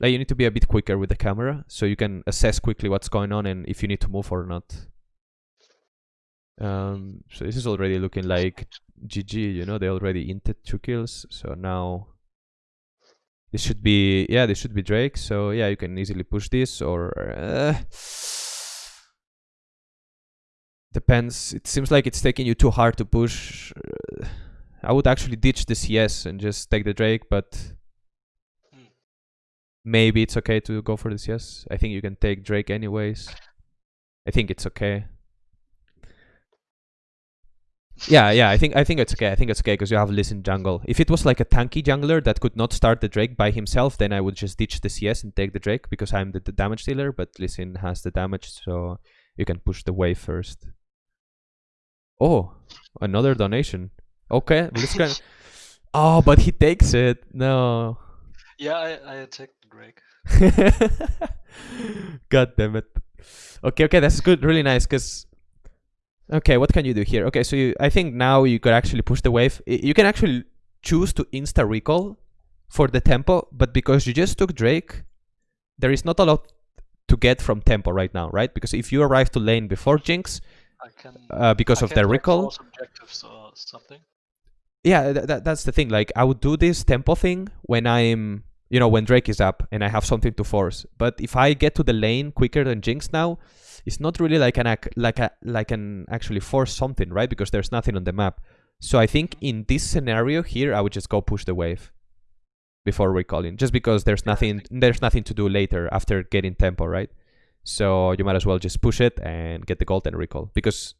[SPEAKER 2] Like you need to be a bit quicker with the camera, so you can assess quickly what's going on and if you need to move or not. Um, so this is already looking like GG, you know, they already inted two kills, so now this should be, yeah, this should be Drake, so yeah, you can easily push this or, uh, Depends. It seems like it's taking you too hard to push. Uh, I would actually ditch the CS and just take the Drake, but
[SPEAKER 3] Hmm.
[SPEAKER 2] maybe it's okay to go for the CS. I think you can take Drake anyways. I think it's okay. Yeah, yeah, I think I think it's okay. I think it's okay because you have Lee Sin jungle. If it was like a tanky jungler that could not start the Drake by himself, then I would just ditch the CS and take the Drake because I'm the, the damage dealer. But Lee Sin has the damage, so you can push the wave first. Oh, another donation. Okay, Liz can. Oh, but he takes it. No.
[SPEAKER 3] Yeah, I, I attacked Drake.
[SPEAKER 2] God damn it. Okay, okay, that's good. Really nice. Cause okay, what can you do here? Okay, so you, I think now you could actually push the wave. You can actually choose to insta recall for the tempo, but because you just took Drake, there is not a lot to get from tempo right now, right? Because if you arrive to lane before Jinx,
[SPEAKER 3] can
[SPEAKER 2] uh, because
[SPEAKER 3] I
[SPEAKER 2] of the recall,
[SPEAKER 3] objectives or something.
[SPEAKER 2] yeah th- th- that's the thing. Like i would do this tempo thing when i'm you know when drake is up and i have something to force. But if i get to the lane quicker than jinx now it's not really like an ac- like a like an actually force something right? Because there's nothing on the map. So i think in this scenario here i would just go push the wave before recalling just because there's nothing there's nothing to do later after getting tempo right so you might as well just push it and get the gold and recall. Because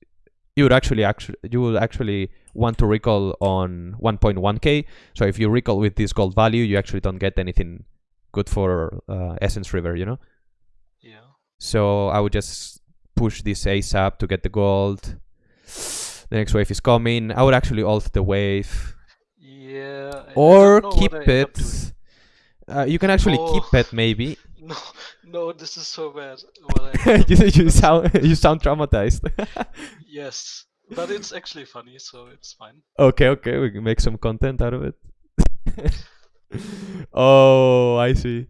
[SPEAKER 2] you would actually actually you will actually want to recall on 1.1k so if you recall with this gold value you actually don't get anything good for uh, Essence Reaver you know?
[SPEAKER 3] Yeah.
[SPEAKER 2] so i would just push this asap to get the gold. The next wave is coming. I would actually ult the wave.
[SPEAKER 3] Yeah.
[SPEAKER 2] Or
[SPEAKER 3] don't know what
[SPEAKER 2] keep
[SPEAKER 3] up
[SPEAKER 2] it uh, you can actually keep
[SPEAKER 3] Oh.
[SPEAKER 2] it maybe
[SPEAKER 3] No, no, this is so bad. What I
[SPEAKER 2] you, you sound you sound traumatized
[SPEAKER 3] yes, but it's actually funny, so it's fine.
[SPEAKER 2] Okay, okay, we can make some content out of it. oh, I see.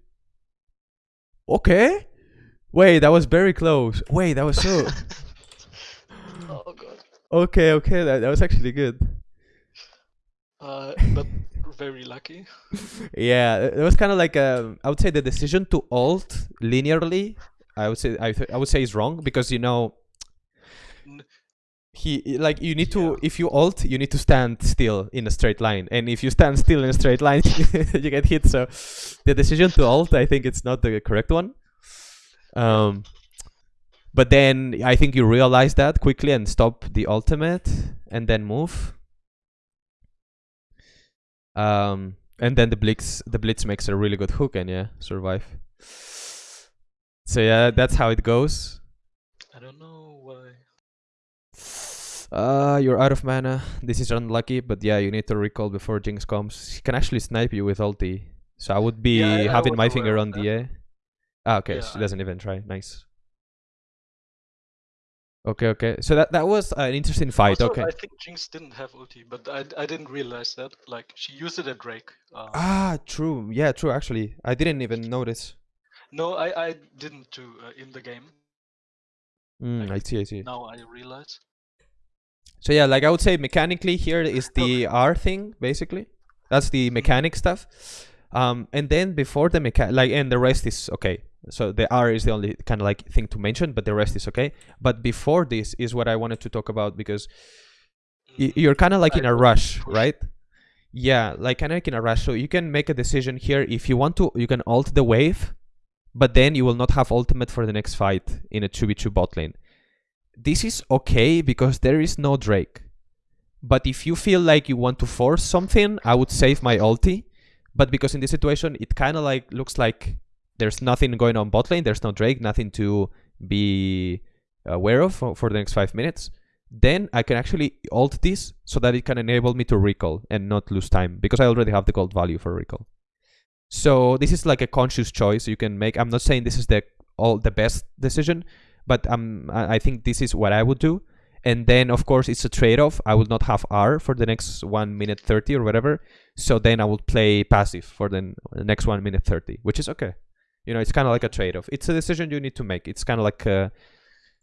[SPEAKER 2] Okay. Wait, that was very close. Wait, that was so.
[SPEAKER 3] oh god.
[SPEAKER 2] okay, okay, that, that was actually good.
[SPEAKER 3] Uh, but very lucky.
[SPEAKER 2] Yeah, it was kind of like um, I would say the decision to alt linearly. I would say I, th- I would say is wrong because you know he like you need to
[SPEAKER 3] Yeah.
[SPEAKER 2] if you alt you need to stand still in a straight line and if you stand still in a straight line you get hit so the decision to alt i think it's not the correct one um but then i think you realize that quickly and stop the ultimate and then move um and then the blitz the blitz makes a really good hook and yeah survive so yeah that's how it goes
[SPEAKER 3] I don't know why.
[SPEAKER 2] Uh, you're out of mana. This is unlucky, but yeah, you need to recall before Jinx comes. He can actually snipe you with ulti. So I would be
[SPEAKER 3] Yeah, I- I
[SPEAKER 2] having my finger on
[SPEAKER 3] that.
[SPEAKER 2] the A. Ah, okay,
[SPEAKER 3] Yeah,
[SPEAKER 2] she doesn't even try. Nice. Okay, okay. So that that was an interesting fight.
[SPEAKER 3] Also,
[SPEAKER 2] okay.
[SPEAKER 3] I think Jinx didn't have ulti, but I, I didn't realize that. Like she used it at Drake. Uh,
[SPEAKER 2] Ah, true. Yeah, true. Actually, I didn't even notice.
[SPEAKER 3] no, I, I didn't too uh, in the game.
[SPEAKER 2] Mm, I
[SPEAKER 3] Like,
[SPEAKER 2] see. I see.
[SPEAKER 3] Now I realize.
[SPEAKER 2] So yeah, like I would say mechanically here is the R thing basically. That's the mechanic stuff. Um, and then before the mechanic, like, and the rest is okay. So the R is the only kind of like thing to mention, but the rest is okay. But before this is what I wanted to talk about because
[SPEAKER 3] Mhm.
[SPEAKER 2] you're kind of like in a rush, right? Yeah, like kind of like in a rush. So you can make a decision here. If you want to, you can alt the wave, but then you will not have ultimate for the next fight in a 2v2 bot lane. This is okay because there is no Drake. But if you feel like you want to force something, I would save my ulti. But because in this situation, it kind of like looks like there's nothing going on bot lane. There's no Drake, nothing to be aware of for, for the next five minutes. Then I can actually alt this so that it can enable me to recall and not lose time because I already have the gold value for recall. So this is like a conscious choice you can make. I'm not saying this is the all the best decision, but um, I think this is what I would do. And then of course it's a trade-off. I will not have R for the next one minute thirty or whatever. So then I will play passive for the next one minute thirty, which is okay. You know, it's kind of like a trade-off. It's a decision you need to make. It's kind of like, uh,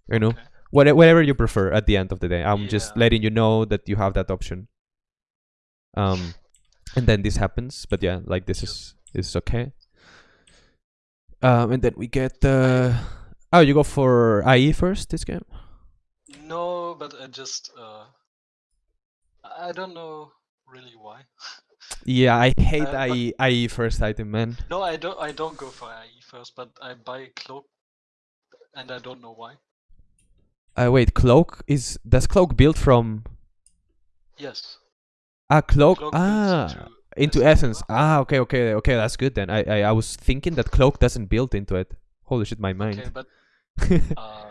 [SPEAKER 2] you know,
[SPEAKER 3] Okay.
[SPEAKER 2] what, whatever you prefer at the end of the day. I'm just letting you know that you have that option. Um, and then this happens, but yeah, like this is is okay. Um, and then we get the. Oh, you go for IE first this game.
[SPEAKER 3] No, but I just uh, I don't know really why.
[SPEAKER 2] Yeah, I hate
[SPEAKER 3] Uh,
[SPEAKER 2] IE, IE first item, man.
[SPEAKER 3] no, I don't. I don't go for IE first, but I buy cloak, and I don't know why.
[SPEAKER 2] Uh, wait, cloak is does cloak build from
[SPEAKER 3] Yes.
[SPEAKER 2] ah cloak,
[SPEAKER 3] Cloak
[SPEAKER 2] ah into essence ah okay okay okay that's good then I, I I was thinking that cloak doesn't build into it. Holy shit, my mind.
[SPEAKER 3] Okay, but uh,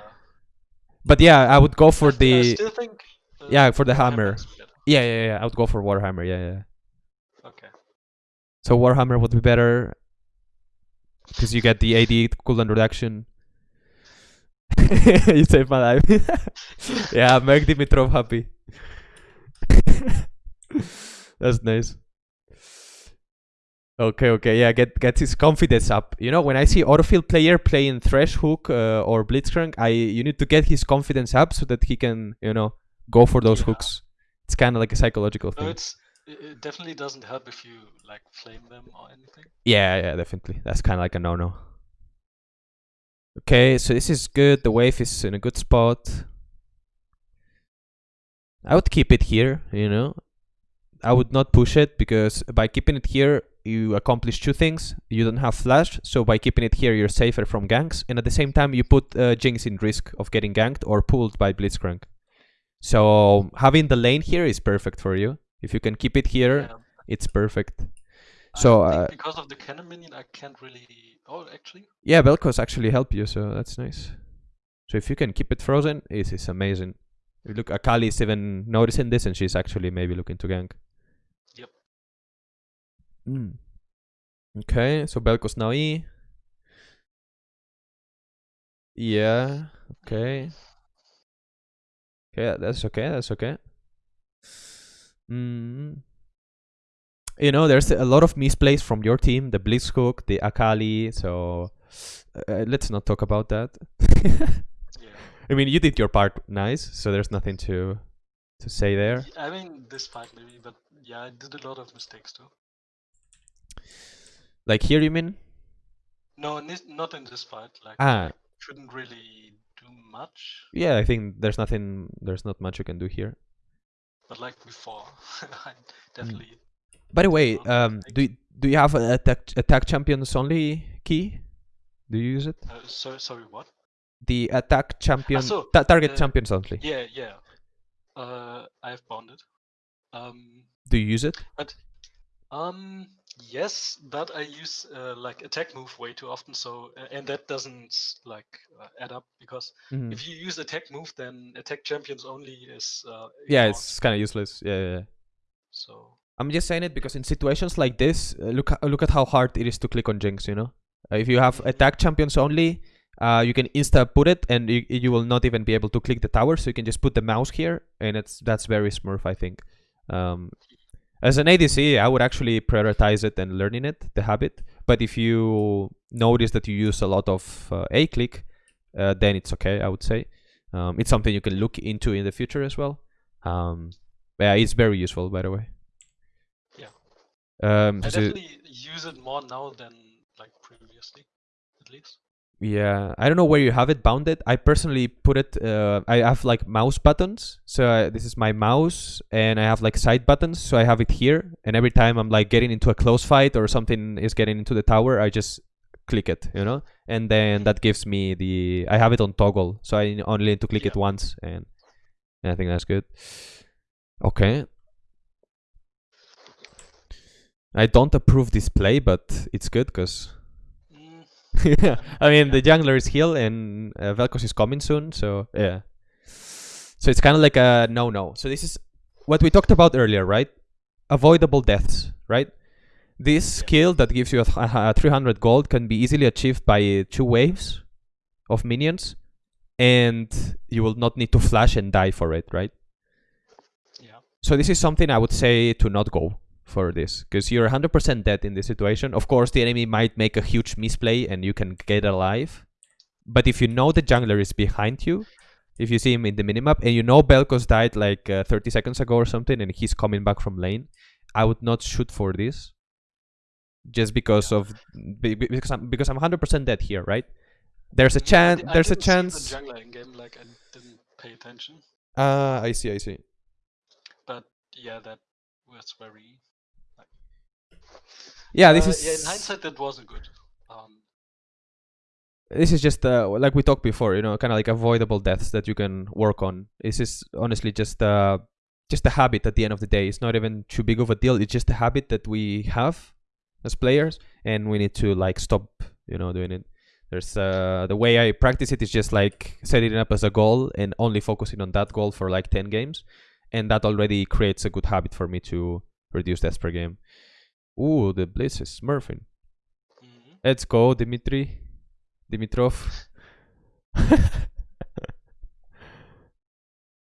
[SPEAKER 2] but yeah, I would go for
[SPEAKER 3] I,
[SPEAKER 2] the
[SPEAKER 3] still think. uh,
[SPEAKER 2] yeah, for the hammer. yeah yeah yeah. I would go for Warhammer. Yeah yeah. So Warhammer would be better because you get the AD cooldown reduction. you saved my life. yeah, make Dimitrov happy. That's nice. Okay, okay, yeah, get get his confidence up. You know, when I see autofield player playing Thresh Hook uh, or Blitzcrank, I you need to get his confidence up so that he can, you know, go for those
[SPEAKER 3] Yeah.
[SPEAKER 2] hooks. It's kind of like a psychological
[SPEAKER 3] No,
[SPEAKER 2] thing.
[SPEAKER 3] it's it, it definitely doesn't help if you like flame them or anything.
[SPEAKER 2] Yeah, yeah, definitely. That's kind of like a no-no. Okay, so this is good. The wave is in a good spot. I would keep it here, you know. I would not push it because by keeping it here, you accomplish two things. You don't have flash, so by keeping it here, you're safer from ganks, and at the same time, you put uh, Jinx in risk of getting ganked or pulled by Blitzcrank. So having the lane here is perfect for you. If you can keep it here,
[SPEAKER 3] Yeah.
[SPEAKER 2] it's perfect.
[SPEAKER 3] I
[SPEAKER 2] So, uh,
[SPEAKER 3] because of the cannon minion, I can't really. Oh, actually,
[SPEAKER 2] Yeah, Vel'Koz actually help you, so that's nice. So if you can keep it frozen, it is amazing. Look, Akali is even noticing this, and she's actually maybe looking to gank.
[SPEAKER 3] Yep.
[SPEAKER 2] Mm. Okay, so Vel'Koz now E. Yeah. Okay. Okay, that's okay. That's okay. Mm. You know, there's a lot of misplays from your team, the Blitzhook, the Akali. So uh, let's not talk about that.
[SPEAKER 3] yeah.
[SPEAKER 2] I mean, you did your part nice, so there's nothing to to say there.
[SPEAKER 3] I mean, this fight maybe, but yeah, I did a lot of mistakes too.
[SPEAKER 2] Like here, you mean?
[SPEAKER 3] No, not in this fight. Like,
[SPEAKER 2] Ah.
[SPEAKER 3] I couldn't really do much,
[SPEAKER 2] Yeah, I think there's nothing. There's not much you can do here.
[SPEAKER 3] But like before, I definitely.
[SPEAKER 2] By the way, um, do y- do you have a attack attack champions only key? Do you use it?
[SPEAKER 3] Uh, so, sorry, what?
[SPEAKER 2] The attack champion
[SPEAKER 3] so,
[SPEAKER 2] ta- target
[SPEAKER 3] uh,
[SPEAKER 2] champions only.
[SPEAKER 3] Yeah, yeah. Uh, I've bonded. Um,
[SPEAKER 2] Do you use it?
[SPEAKER 3] um, yes, but I use uh, like attack move way too often. So, uh, and that doesn't like uh, add up because
[SPEAKER 2] Mhm.
[SPEAKER 3] if you use attack move, then attack champions only is. Uh,
[SPEAKER 2] Yeah,
[SPEAKER 3] ignored.
[SPEAKER 2] it's kind of useless. Yeah, yeah, yeah.
[SPEAKER 3] So
[SPEAKER 2] I'm just saying it because in situations like this, uh, look look at how hard it is to click on Jinx. You know, uh, if you have
[SPEAKER 3] Mhm.
[SPEAKER 2] attack champions only, uh, you can insta put it, and you, you will not even be able to click the tower. So you can just put the mouse here, and it's that's very smurf, I think. Um, as an ADC, I would actually prioritize it and learning it, the habit. But if you notice that you use a lot of uh, A click, uh, then it's okay. I would say um, it's something you can look into in the future as well. Um, yeah, it's very useful, by the way.
[SPEAKER 3] Yeah.
[SPEAKER 2] Um,
[SPEAKER 3] I
[SPEAKER 2] so-
[SPEAKER 3] definitely use it more now than like previously, at least.
[SPEAKER 2] Yeah, I don't know where you have it bounded. I personally put it. Uh, I have like mouse buttons. So uh, this is my mouse, and I have like side buttons. So I have it here, and every time I'm like getting into a close fight or something is getting into the tower, I just click it, you know, and then that gives me the. I have it on toggle, so I only need to click it once, and, and I think that's good. Okay. I don't approve this play, but it's good because yeah, I mean the jungler is healed and uh, Vel'Koz is coming soon, so yeah. So it's kind of like a no-no. So this is what we talked about earlier, right? Avoidable deaths, right? This
[SPEAKER 3] Yeah.
[SPEAKER 2] skill that gives you a, a 300 gold can be easily achieved by two waves of minions, and you will not need to flash and die for it, right?
[SPEAKER 3] yeah.
[SPEAKER 2] So this is something I would say to not go for this because you're 100% dead in this situation. Of course, the enemy might make a huge misplay and you can get alive. But if you know the jungler is behind you, if you see him in the minimap and you know Vel'Koz died like uh, 30 seconds ago or something and he's coming back from lane, I would not shoot for this. Just because of be- be- because I'm because I'm 100% dead here, right? There's a chance. There's a chance.
[SPEAKER 3] The jungler in game, like I didn't pay attention.
[SPEAKER 2] Ah, I see, I see.
[SPEAKER 3] But yeah, that was very.
[SPEAKER 2] Yeah, this
[SPEAKER 3] uh,
[SPEAKER 2] is
[SPEAKER 3] yeah. In hindsight, that wasn't good. Um,
[SPEAKER 2] this is just uh, like we talked before, you know, kind of like avoidable deaths that you can work on. This is honestly just uh, just a habit at the end of the day. It's not even too big of a deal. It's just a habit that we have as players, and we need to like stop, you know, doing it. There's uh, the way I practice it is just like setting it up as a goal and only focusing on that goal for like 10 games, and that already creates a good habit for me to reduce deaths per game. Ooh, the Blitz is smurfing.
[SPEAKER 3] mhm.
[SPEAKER 2] Let's go, Dimitri. Dimitrov.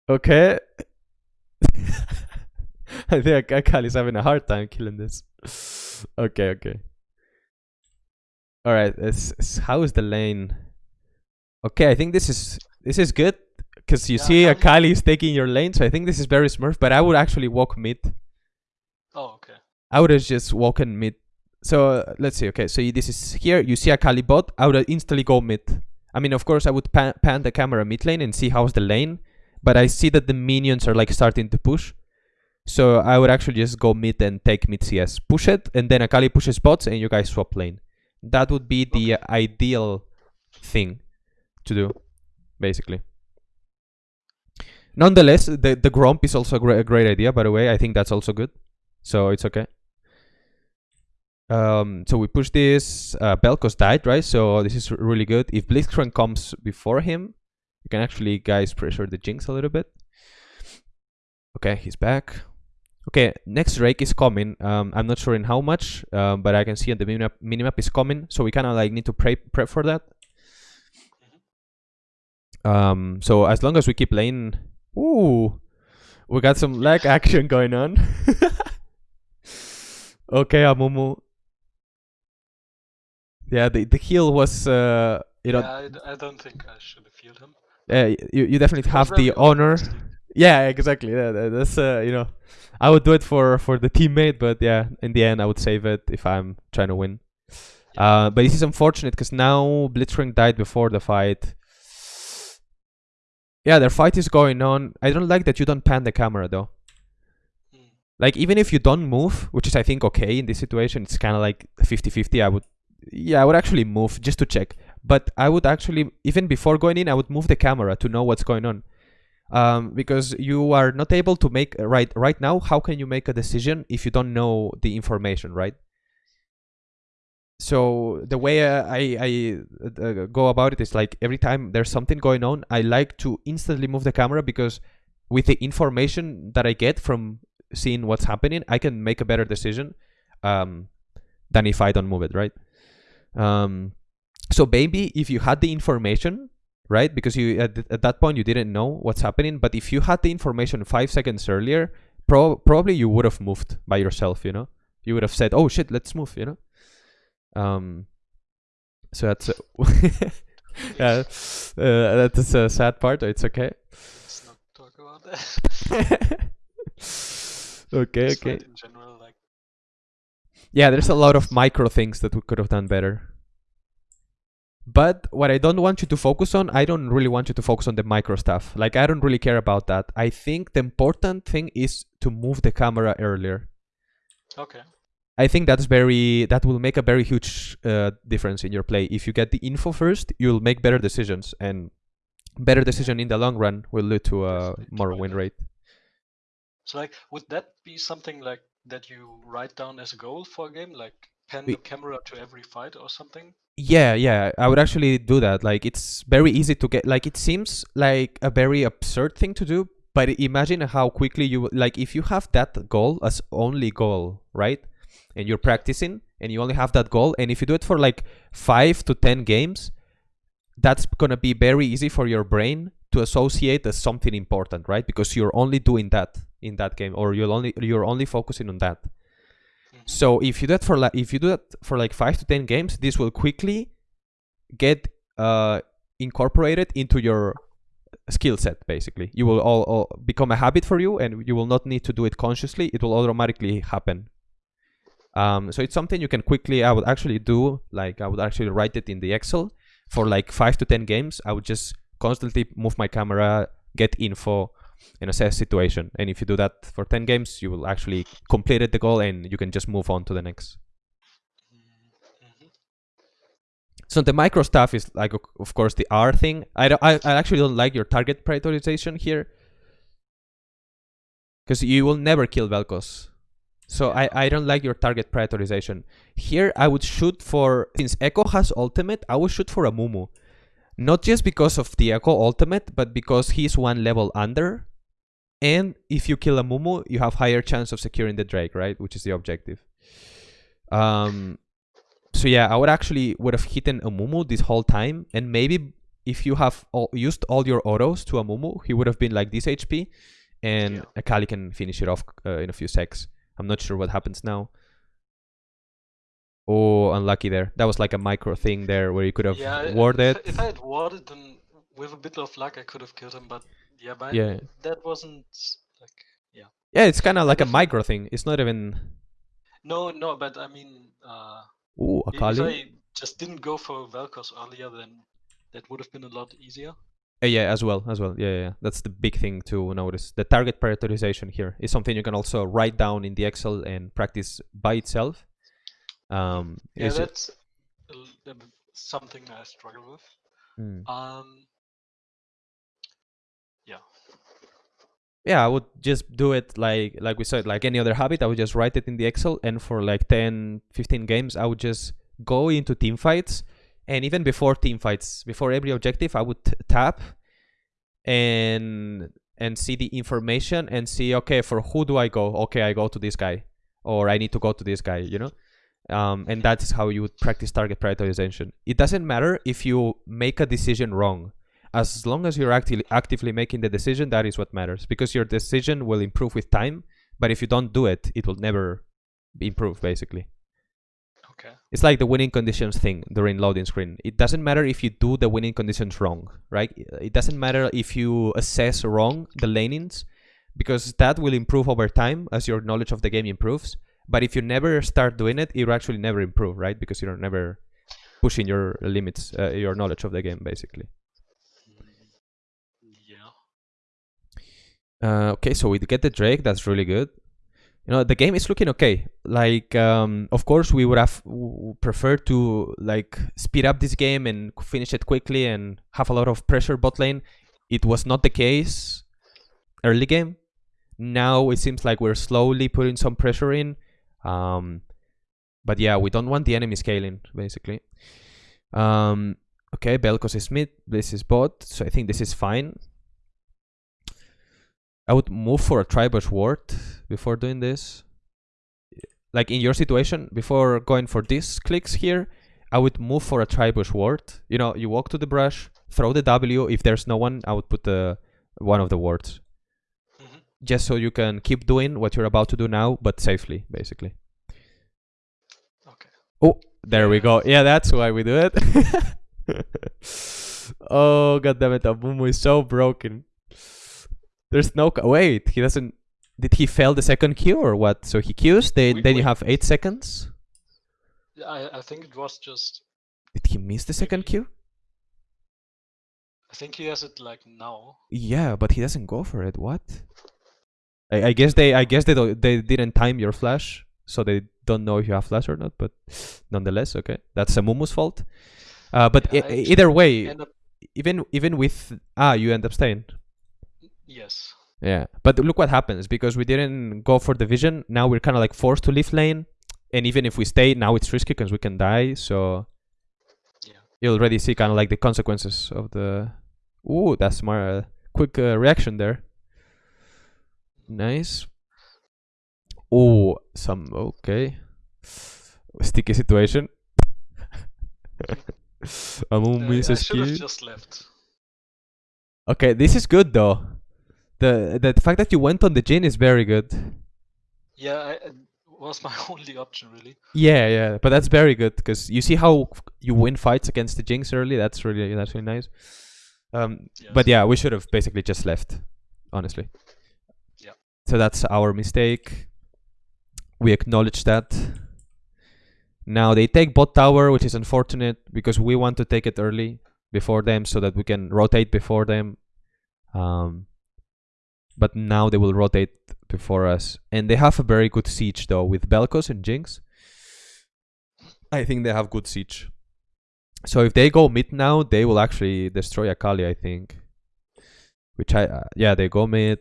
[SPEAKER 2] okay. I think Akali is having a hard time killing this. okay, okay. Alright, how is the lane? Okay, I think this is this is good because you
[SPEAKER 3] Yeah,
[SPEAKER 2] see
[SPEAKER 3] Akali-
[SPEAKER 2] Akali is taking your lane, so I think this is very smurf. But I would actually walk mid.
[SPEAKER 3] Okay.
[SPEAKER 2] I would have just walked mid. So uh, let's see. Okay, so this is here. You see Akali bot. I would instantly go mid. I mean, of course, I would pan, pan the camera mid lane and see how's the lane. But I see that the minions are like starting to push. So I would actually just go mid and take mid CS. Push it, and then Akali pushes bots, and you guys swap lane. That would be the ideal thing to do, basically. Nonetheless, the the Gromp is also a great, a great idea. By the way, I think that's also good. So it's okay. Um, so we push this. Uh, Vel'Koz died, right? So this is really good. If Blitzcrank comes before him, you can actually, guys, pressure the Jinx a little bit. Okay, he's back. Okay, next Drake is coming. Um, I'm not sure in how much, um, but I can see on the minimap, minimap is coming. So we kind of like need to pray, prep for that. Um, so as long as we keep lane, ooh, we got some lag action going on. okay, Amumu. Yeah, the the heal was uh, you know,
[SPEAKER 3] yeah, I, d- I don't think I should have healed him.
[SPEAKER 2] uh, you you definitely have the honor. Yeah, exactly. Yeah, that's uh, you know, I would do it for for the teammate, but yeah, in the end, I would save it if I'm trying to win. Uh, but this is unfortunate because now Blitzcrank died before the fight. Yeah, their fight is going on. I don't like that you don't pan the camera though.
[SPEAKER 3] Mm.
[SPEAKER 2] Like even if you don't move, which is I think okay in this situation, it's kind of like 50-50. I would, yeah, I would actually move just to check. But I would actually even before going in, I would move the camera to know what's going on. Um, because you are not able to make right right now. How can you make a decision if you don't know the information, right? so the way uh, I I uh, go about it is like every time there's something going on, I like to instantly move the camera because with the information that I get from seeing what's happening, I can make a better decision um, than if I don't move it, right? Um, so maybe if you had the information, right? Because you at, th- at that point you didn't know what's happening, but if you had the information five seconds earlier, pro- probably you would have moved by yourself, you know. You would have said, "Oh shit, let's move," you know. Um, so that's uh, yeah, uh, that's a sad part. It's okay.
[SPEAKER 3] Let's not talk about that.
[SPEAKER 2] okay, okay.
[SPEAKER 3] fight in general, like
[SPEAKER 2] Yeah, there's a lot of micro things that we could have done better. But what I don't want you to focus on, I don't really want you to focus on the micro stuff. Like I don't really care about that. I think the important thing is to move the camera earlier.
[SPEAKER 3] okay.
[SPEAKER 2] I think that's very that will make a very huge uh, difference in your play. If you get the info first, you'll make better decisions, and better decision in the long run will lead to a more win rate.
[SPEAKER 3] So like, would that be something like that you write down as a goal for a game, like pan
[SPEAKER 2] We-
[SPEAKER 3] the camera to every fight or something?
[SPEAKER 2] Yeah, yeah, I would actually do that. Like it's very easy to get like it seems like a very absurd thing to do, but imagine how quickly you like if you have that goal as only goal, right? And you're practicing and you only have that goal and if you do it for like 5 to 10 games, that's going to be very easy for your brain to associate as something important, right? Because you're only doing that in that game or you're only you're only focusing on that.
[SPEAKER 3] Mhm.
[SPEAKER 2] So if you do that for like if you do that for like five to ten games, this will quickly get uh, incorporated into your skill set. Basically, you will all, all become a habit for you, and you will not need to do it consciously. It will automatically happen. Um, so it's something you can quickly. I would actually do like I would actually write it in the Excel for like five to ten games. I would just constantly move my camera, get info, and assess situation. And if you do that for 10 games, you will actually completed the goal and you can just move on to the next.
[SPEAKER 3] Mhm.
[SPEAKER 2] So the micro stuff is like, of- of course, the R thing. I, don't, I, I actually don't like your target prioritization here. Because you will never kill Vel'Koz. So I, I don't like your target prioritization. Here I would shoot for, since Ekko has ultimate, I would shoot for Amumu. Not just because of the ultimate, but because he's one level under. And if you kill Amumu, you have higher chance of securing the Drake, right? Which is the objective. Um, so yeah, I would actually would have hidden Amumu this whole time, and maybe if you have all, used all your autos to Amumu, he would have been like this HP, and
[SPEAKER 3] Yeah.
[SPEAKER 2] Akali can finish it off uh, in a few secs. I'm not sure what happens now. Oh, unlucky there. That was like a micro thing there where you could have
[SPEAKER 3] Yeah,
[SPEAKER 2] warded.
[SPEAKER 3] If, if I had warded, then with a bit of luck, I could have killed him. But yeah, but
[SPEAKER 2] Yeah.
[SPEAKER 3] that wasn't like
[SPEAKER 2] Yeah, Yeah, it's kind of like a micro thing. It's not even.
[SPEAKER 3] no, no. But I mean, uh,
[SPEAKER 2] Ooh,
[SPEAKER 3] i- if I just didn't go for Vel'Koz earlier, then that would have been a lot easier.
[SPEAKER 2] Uh, yeah, as well, as well. Yeah, yeah. That's the big thing to notice. The target prioritization here is something you can also write down in the Excel and practice by itself. Um,
[SPEAKER 3] Yeah,
[SPEAKER 2] is it-
[SPEAKER 3] that's a l- a bit something I struggle with.
[SPEAKER 2] Mm.
[SPEAKER 3] Um, yeah.
[SPEAKER 2] yeah i would just do it like like we said like any other habit i would just write it in the excel and for like 10 15 games i would just go into team fights and even before team fights before every objective i would t- tap and and see the information and see okay for who do i go okay i go to this guy or i need to go to this guy you know um, and that is how you would practice target prioritization. It doesn't matter if you make a decision wrong. As long as you're actively actively making the decision that is what matters. Because your decision will improve with time but if you don't do it it will never improve basically.
[SPEAKER 3] Okay.
[SPEAKER 2] it's like the winning conditions thing during loading screen. It doesn't matter if you do the winning conditions wrong right? It doesn't matter if you assess wrong the lanings because that will improve over time as your knowledge of the game improves but if you never start doing it you actually never improve right because you're never pushing your limits uh, your knowledge of the game basically
[SPEAKER 3] Yeah.
[SPEAKER 2] Uh, okay, so we get the Drake. That's really good. You know, the game is looking okay. Like, um, of course, we would have w- preferred to like speed up this game and finish it quickly and have a lot of pressure bot lane. It was not the case early game. Now it seems like we're slowly putting some pressure in. Um, but yeah, we don't want the enemy scaling basically. Um, okay, Vel'Koz is mid. This is bot, so I think this is fine. I would move for a tri brush ward before doing this. Like in your situation, before going for these clicks here, I would move for a tri brush ward. You know, you walk to the brush, throw the W. If there's no one, I would put the one of the wards. Just so you can keep doing what you're about to do now, but safely, basically.
[SPEAKER 3] Okay.
[SPEAKER 2] Oh, there we go. Yeah, that's why we do it. oh, god damn it. Amumu is so broken. There's no. Wait, he doesn't. Did he fail the second queue or what? So he queues, then,
[SPEAKER 3] We-
[SPEAKER 2] then you have 8 seconds.
[SPEAKER 3] Yeah, I, I think it was just.
[SPEAKER 2] Did he miss the second queue?
[SPEAKER 3] I think he has it like now.
[SPEAKER 2] Yeah, but he doesn't go for it. What? I, I guess they I guess they don't, they didn't time your flash, so they don't know if you have flash or not. But nonetheless, okay, that's Amumu's fault. Uh, but
[SPEAKER 3] Yeah,
[SPEAKER 2] e-
[SPEAKER 3] I
[SPEAKER 2] either way,
[SPEAKER 3] up.
[SPEAKER 2] even even with ah, you end up staying.
[SPEAKER 3] Yes.
[SPEAKER 2] Yeah, but look what happens because we didn't go for the vision. Now we're kind of like forced to leave lane, and even if we stay, now it's risky because we can die. So
[SPEAKER 3] Yeah.
[SPEAKER 2] you already see kind of like the consequences of the. Ooh, that's my uh, quick uh, reaction there. Nice. Oh, some okay. Sticky situation. Amu
[SPEAKER 3] Uh,
[SPEAKER 2] misses
[SPEAKER 3] I should have just left.
[SPEAKER 2] Okay, this is good though. The the fact that you went on the Jin is very good.
[SPEAKER 3] Yeah, I, it was my only option really.
[SPEAKER 2] Yeah, yeah, but that's very good because you see how you win fights against the Jinx early. That's really that's really nice. Um, but yeah, we should have basically just left, honestly. So that's our mistake. We acknowledge that. Now they take bot tower, which is unfortunate because we want to take it early before them so that we can rotate before them. Um, but now they will rotate before us. And they have a very good siege though with Vel'Koz and Jinx. I think they have good siege. So if they go mid now, they will actually destroy Akali, I think. Which I uh, yeah, they go mid.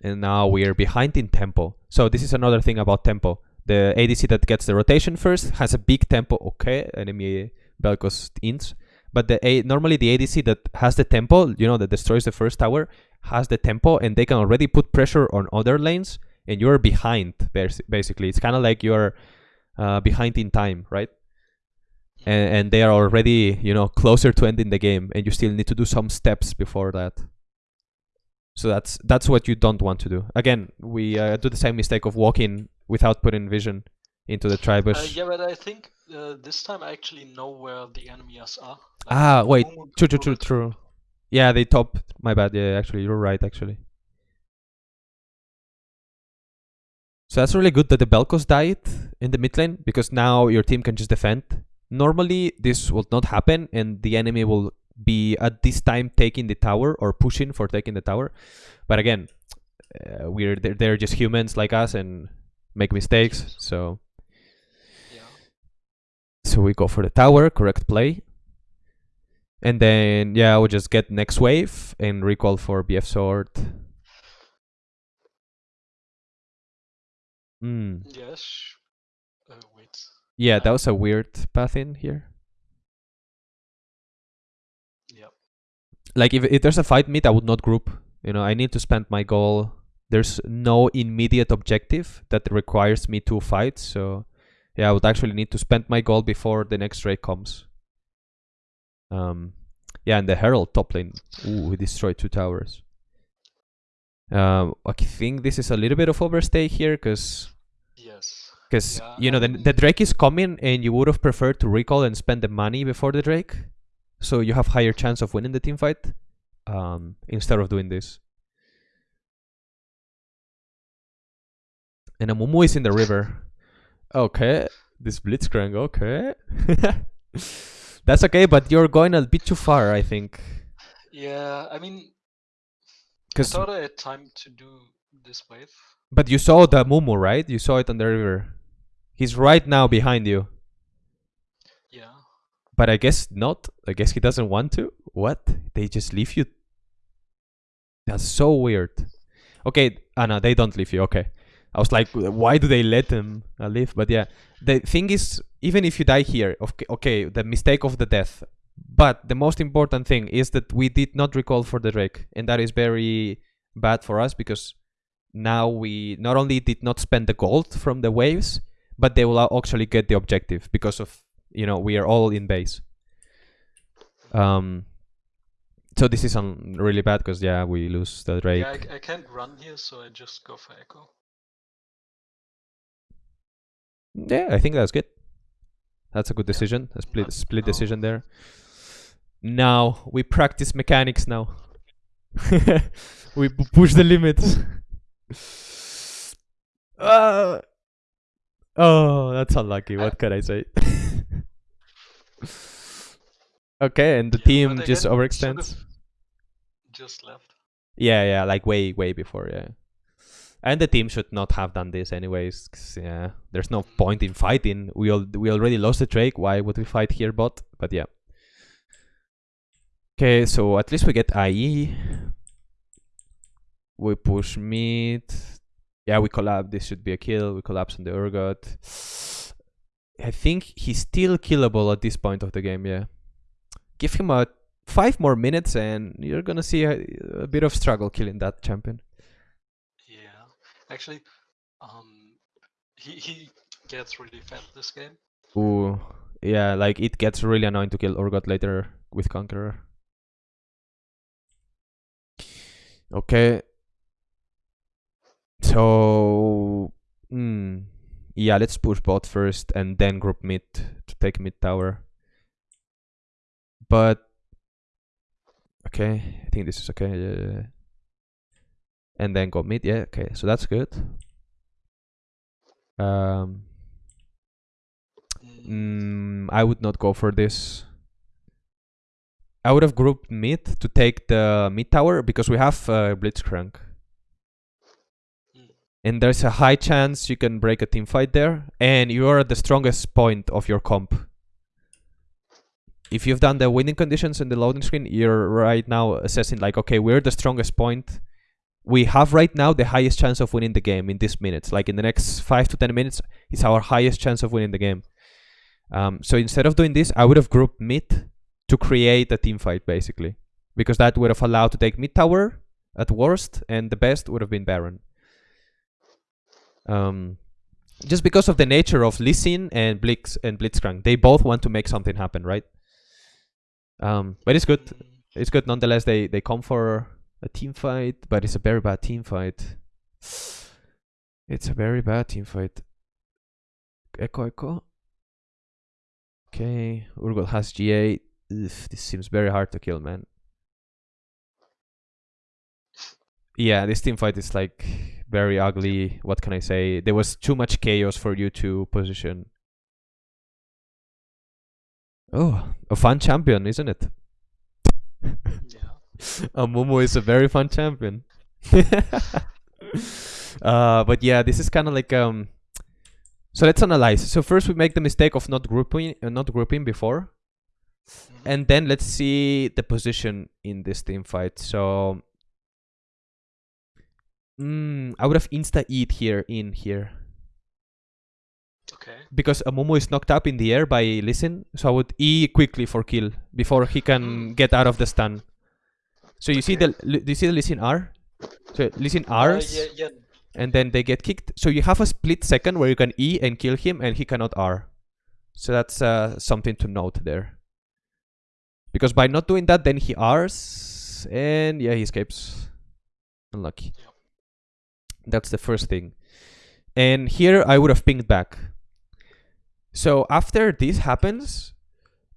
[SPEAKER 2] And now we're behind in tempo. So this is another thing about tempo. The ADC that gets the rotation first has a big tempo. Okay, enemy Vel'Koz ints. But the A normally the ADC that has the tempo, you know, that destroys the first tower, has the tempo, and they can already put pressure on other lanes, and you're behind. Basically, it's kind of like you're uh, behind in time, right? And, and they are already, you know, closer to ending the game, and you still need to do some steps before that. So that's that's what you don't want to do. Again, we uh, do the same mistake of walking without putting vision into the
[SPEAKER 3] Uh, yeah, but I think uh, this time I actually know where the enemies are. Like,
[SPEAKER 2] Ah, wait, True, true, true, true. Yeah, they top. My bad. Yeah, actually, you're right. Actually. So that's really good that the Vel'Koz died in the mid lane because now your team can just defend. Normally, this will not happen, and the enemy will be at this time taking the tower or pushing for taking the tower. But again, uh, we're they're, they're just humans like us and make mistakes. So
[SPEAKER 3] Yeah.
[SPEAKER 2] so we go for the tower, correct play. And then yeah, we'll just get next wave and recall for BF sword. Hmm.
[SPEAKER 3] Yes. Uh, wait.
[SPEAKER 2] Yeah, that was a weird path in here. Like if if there's a fight mid, I would not group. You know, I need to spend my goal. There's no immediate objective that requires me to fight, so yeah, I would actually need to spend my goal before the next raid comes. Um, yeah, and the Herald top lane. Ooh, we destroyed two towers. Um, I think this is a little bit of overstay here, cause
[SPEAKER 3] Yes.
[SPEAKER 2] Because
[SPEAKER 3] Yeah,
[SPEAKER 2] you know the the Drake is coming, and you would have preferred to recall and spend the money before the Drake, so you have higher chance of winning the team fight, um, instead of doing this. And Amumu is in the river. Okay, this Blitzcrank. Okay, that's okay, but you're going a bit too far, I think.
[SPEAKER 3] Yeah. I mean, Cause
[SPEAKER 2] I
[SPEAKER 3] thought I had time to do this wave.
[SPEAKER 2] but you saw the Mumu, right? You saw it on the river. He's right now behind you. But I guess not. I guess he doesn't want to. What? They just leave you? That's so weird. Okay, Anna, they don't leave you. Okay. I was like, why do they let them uh, leave? But yeah, the thing is, even if you die here, okay, okay, the mistake of the death. But the most important thing is that we did not recall for the Drake, and that is very bad for us because now we not only did not spend the gold from the waves, but they will actually get the objective because of you know we are all in base. Um. So this is um, really bad because yeah we lose the Drake.
[SPEAKER 3] Yeah, I, I can't run here, so I just go for Ekko.
[SPEAKER 2] Yeah, I think that's good. That's a good decision. A split split decision there. Now we practice mechanics now. we push the limits. Ah. oh, that's unlucky. What can I say? Okay, and the
[SPEAKER 3] Yeah,
[SPEAKER 2] team just overextends.
[SPEAKER 3] Just left.
[SPEAKER 2] Yeah, yeah, like way, way before, yeah. And the team should not have done this anyways. yeah, there's no point in fighting. We all we already lost the Drake. Why would we fight here, bot? But yeah. Okay, so at least we get IE. We push mid. Yeah, we collapse. This should be a kill. We collapse on the Urgot. I think he's still killable at this point of the game. Yeah. Give him a five more minutes, and you're gonna see a, a bit of struggle killing that champion.
[SPEAKER 3] Yeah. Actually, um, he he gets really fat this game.
[SPEAKER 2] Ooh, yeah, like it gets really annoying to kill Urgot later with Conqueror. Okay. So, hmm, yeah, let's push bot first and then group mid to take mid tower. But okay, I think this is okay. And then go mid. Yeah, okay, so that's good. Um,
[SPEAKER 3] Mm,
[SPEAKER 2] I would not go for this. I would have grouped mid to take the mid tower because we have uh, Blitzcrank. And there's a high chance you can break a team fight there, and you are at the strongest point of your comp. If you've done the winning conditions in the loading screen, you're right now assessing like, okay, we're the strongest point. We have right now the highest chance of winning the game in these minutes. Like in the next five to ten minutes, it's our highest chance of winning the game. Um, so instead of doing this, I would have grouped mid to create a team fight basically, because that would have allowed to take mid tower at worst, and the best would have been Baron. Um, just because of the nature of Lee Sin and Blitz and Blitzcrank, they both want to make something happen, right? Um, but it's good. It's good nonetheless. They they come for a team fight, but it's a very bad team fight. It's a very bad team fight. Ekko Ekko. Okay, Urgot has GA. Ugh, this seems very hard to kill, man. Yeah, this team fight is like very ugly. What can I say? There was too much chaos for you to position. Oh, a fun champion, isn't it?
[SPEAKER 3] yeah.
[SPEAKER 2] Amumu is a very fun champion. uh, but yeah, this is kind of like um. So let's analyze. So first we make the mistake of not grouping, uh, not grouping before,
[SPEAKER 3] Mhm.
[SPEAKER 2] and then let's see the position in this team fight. So, mm, I would have insta eat here in here
[SPEAKER 3] Okay.
[SPEAKER 2] because Amumu is knocked up in the air by Lee Sin. So I would E quickly for kill before he can get out of the stun. So you see the do you see the Lee Sin R? So Lee Sin
[SPEAKER 3] Uh,
[SPEAKER 2] R's
[SPEAKER 3] yeah, yeah.
[SPEAKER 2] and then they get kicked. So you have a split second where you can E and kill him and he cannot R. So that's uh, something to note there. Because by not doing that, then he Rs and yeah, he escapes. Unlucky.
[SPEAKER 3] Yep.
[SPEAKER 2] That's the first thing. And here I would have pinged back. So after this happens,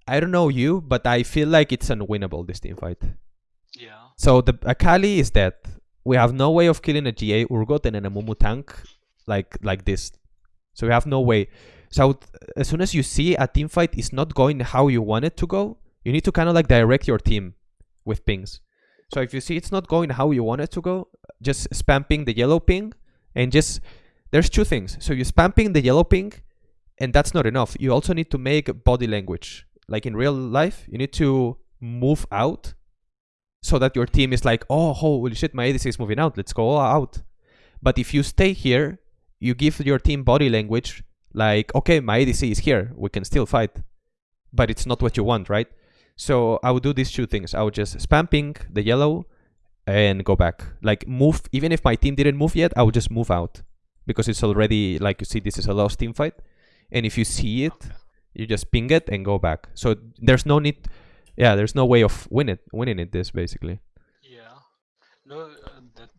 [SPEAKER 2] I don't know you, but I feel like it's unwinnable this team fight.
[SPEAKER 3] Yeah.
[SPEAKER 2] So the Akali is dead. We have no way of killing a GA Urgot and an Amumu tank like like this. So we have no way. So as soon as you see a team fight is not going how you want it to go, you need to kind of like direct your team with pings. So if you see it's not going how you want it to go, just spam ping the yellow ping and just there's two things. So you spam ping the yellow ping and that's not enough. You also need to make body language. Like in real life, you need to move out so that your team is like, oh, holy shit, my ADC is moving out. Let's go out. But if you stay here, you give your team body language like, okay, my ADC is here. We can still fight. But it's not what you want, right? So I would do these two things. I would just spam ping the yellow and go back. Like move, even if my team didn't move yet, I would just move out because it's already like you see this is a lost team fight. And if you see it, you just ping it and go back. So there's no need, yeah, there's no way of win it, winning it. This basically.
[SPEAKER 3] Yeah. No, uh, that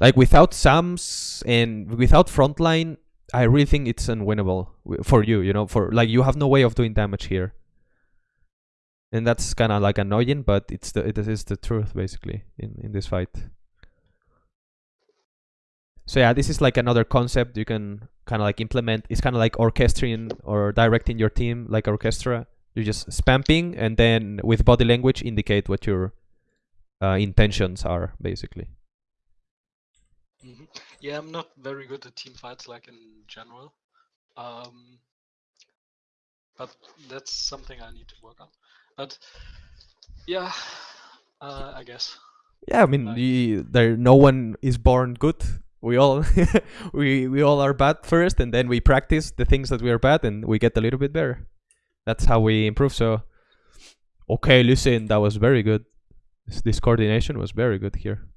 [SPEAKER 2] Like without Sams and without frontline, I really think it's unwinnable for you. You know, for like you have no way of doing damage here, and that's kind of like annoying, but it's the it is the truth basically in in this fight. So yeah, this is like another concept you can kind of like implement. It's kind of like orchestrating or directing your team like orchestra. You're just spamming and then with body language indicate what your uh, intentions are basically.
[SPEAKER 3] Mhm. Yeah, I'm not very good at team fights, like in general. Um, but that's something I need to work on. But yeah, uh, I guess.
[SPEAKER 2] Yeah, I mean,
[SPEAKER 3] Like-
[SPEAKER 2] the, there no one is born good. We all we we all are bad first, and then we practice the things that we are bad, and we get a little bit better. That's how we improve. So, okay, listen, that was very good. This, this coordination was very good here.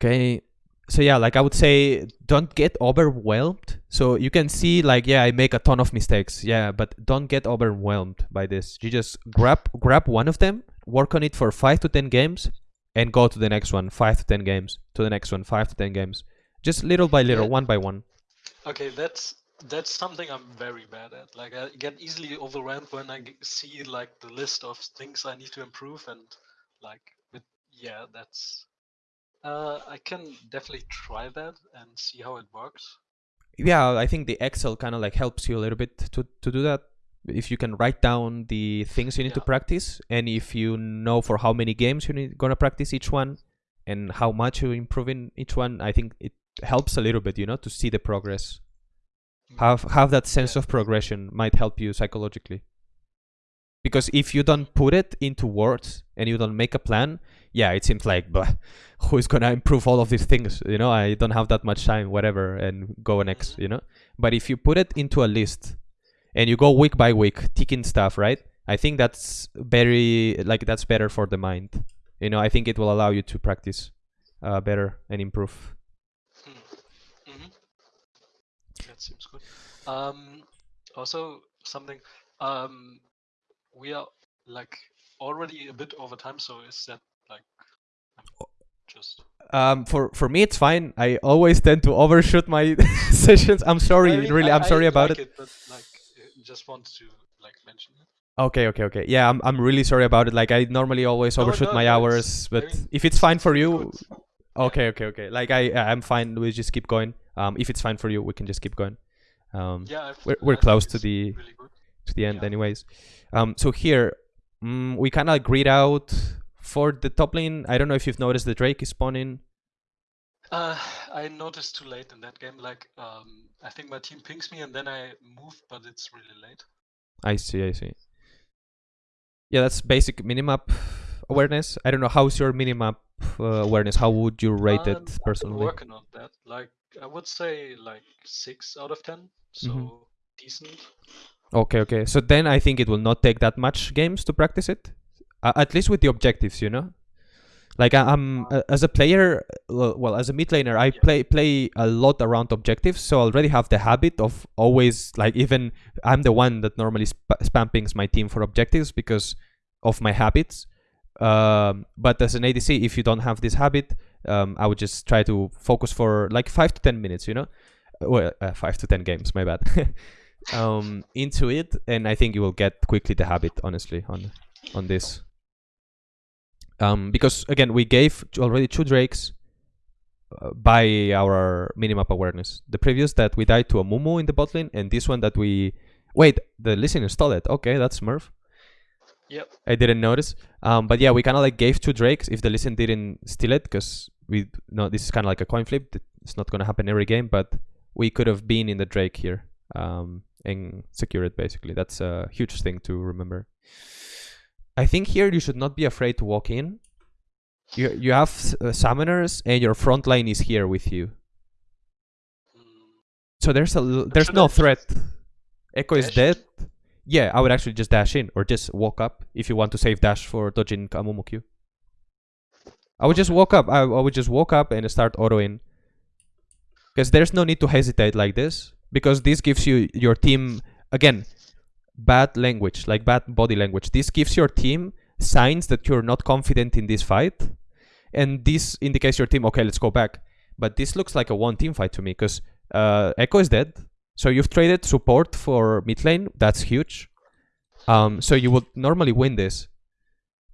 [SPEAKER 2] Okay, so yeah, like I would say, don't get overwhelmed. So you can see, like, yeah, I make a ton of mistakes. Yeah, but don't get overwhelmed by this. You just grab grab one of them, work on it for five to ten games, and go to the next one. Five to ten games to the next one. Five to ten games. Just little by little,
[SPEAKER 3] Yeah.
[SPEAKER 2] one by one.
[SPEAKER 3] Okay, that's that's something I'm very bad at. Like I get easily overwhelmed when I see like the list of things I need to improve, and like, but yeah, that's. Uh, I can definitely try that and see how it works.
[SPEAKER 2] Yeah, I think the Excel kind of like helps you a little bit to to do that. if you can write down the things you need to practice and if you know for how many games you're gonna practice each one and how much you're improving each one i think it helps a little bit you know to see the progress
[SPEAKER 3] Mm.
[SPEAKER 2] have have that sense
[SPEAKER 3] Yeah.
[SPEAKER 2] of progression might help you psychologically because if you don't put it into words and you don't make a plan yeah it seems like but who is gonna improve all of these things you know i don't have that much time whatever and go next
[SPEAKER 3] Mhm.
[SPEAKER 2] you know but if you put it into a list and you go week by week ticking stuff right i think that's very like that's better for the mind you know i think it will allow you to practice uh, better and improve
[SPEAKER 3] hmm That seems good. Um, also something. Um, we are like already a bit over time, so is that like just?
[SPEAKER 2] um for for me it's fine. I always tend to overshoot my sessions. I'm sorry
[SPEAKER 3] I mean,
[SPEAKER 2] really
[SPEAKER 3] I-
[SPEAKER 2] i'm sorry
[SPEAKER 3] I
[SPEAKER 2] about
[SPEAKER 3] like
[SPEAKER 2] it.
[SPEAKER 3] But like, just wanted to like mention it.
[SPEAKER 2] okay okay okay. Yeah i'm, I'm really sorry about it. Like i normally always
[SPEAKER 3] No,
[SPEAKER 2] overshoot
[SPEAKER 3] no,
[SPEAKER 2] my hours
[SPEAKER 3] it's- I
[SPEAKER 2] but
[SPEAKER 3] mean,
[SPEAKER 2] if it's fine for you okay okay okay. Like i i'm fine. We just keep going. Um if it's fine for you we can just keep going. Um
[SPEAKER 3] Yeah, I've,
[SPEAKER 2] we're- we're
[SPEAKER 3] I
[SPEAKER 2] close to the-
[SPEAKER 3] really.
[SPEAKER 2] To the end
[SPEAKER 3] Yeah.
[SPEAKER 2] anyways um so here mm, we kind of agreed out for the top lane i don't know if you've noticed the drake is spawning
[SPEAKER 3] Uh, I noticed too late in that game. Like, um, I think my team pings me and then I move, but it's really late.
[SPEAKER 2] I see, I see. Yeah, that's basic minimap awareness. I don't know how's your minimap uh, awareness. How would you rate
[SPEAKER 3] Um,
[SPEAKER 2] it personally?
[SPEAKER 3] working on that. Like, I would say like six out of ten. So
[SPEAKER 2] Mhm.
[SPEAKER 3] decent.
[SPEAKER 2] Okay, okay. So then I think it will not take that much games to practice it. Uh, at least with the objectives, you know. Like I, I'm uh, as a player, well, as a mid laner, I play play a lot around objectives, so I already have the habit of always like even I'm the one that normally sp- spampings my team for objectives because of my habits. Um, but as an ADC, if you don't have this habit, um, I would just try to focus for like five to ten minutes, you know, Uh, well, uh, five to ten games, my bad, um, into it, and I think you will get quickly the habit, honestly, on on this. Um, because again, we gave already two drakes uh, by our minimap awareness. The previous that we died to Amumu in the bot lane, and this one that we wait. The listener stole it. Okay, that's Smurf.
[SPEAKER 3] Yep.
[SPEAKER 2] I didn't notice. Um, but yeah, we kind of like gave two drakes if the Lee Sin didn't steal it, because we no, this is kind of like a coin flip. It's not gonna happen every game, but we could have been in the drake here um, and secure it. Basically, that's a huge thing to remember. I think here you should not be afraid to walk in. You you have uh, summoners and your front line is here with you. So there's a there's
[SPEAKER 3] should
[SPEAKER 2] no
[SPEAKER 3] I
[SPEAKER 2] threat. Ekko is dead. Yeah, I would actually just dash in or just walk up if you want to save dash for dodging Amumu Q. I would just walk up. I, I would just walk up and start autoing. Because there's no need to hesitate like this. Because this gives you your team again bad language, like bad body language. This gives your team signs that you're not confident in this fight. And this indicates your team, okay, let's go back. But this looks like a one team fight to me because uh, Ekko is dead. So you've traded support for mid lane. That's huge. Um, so you would normally win this.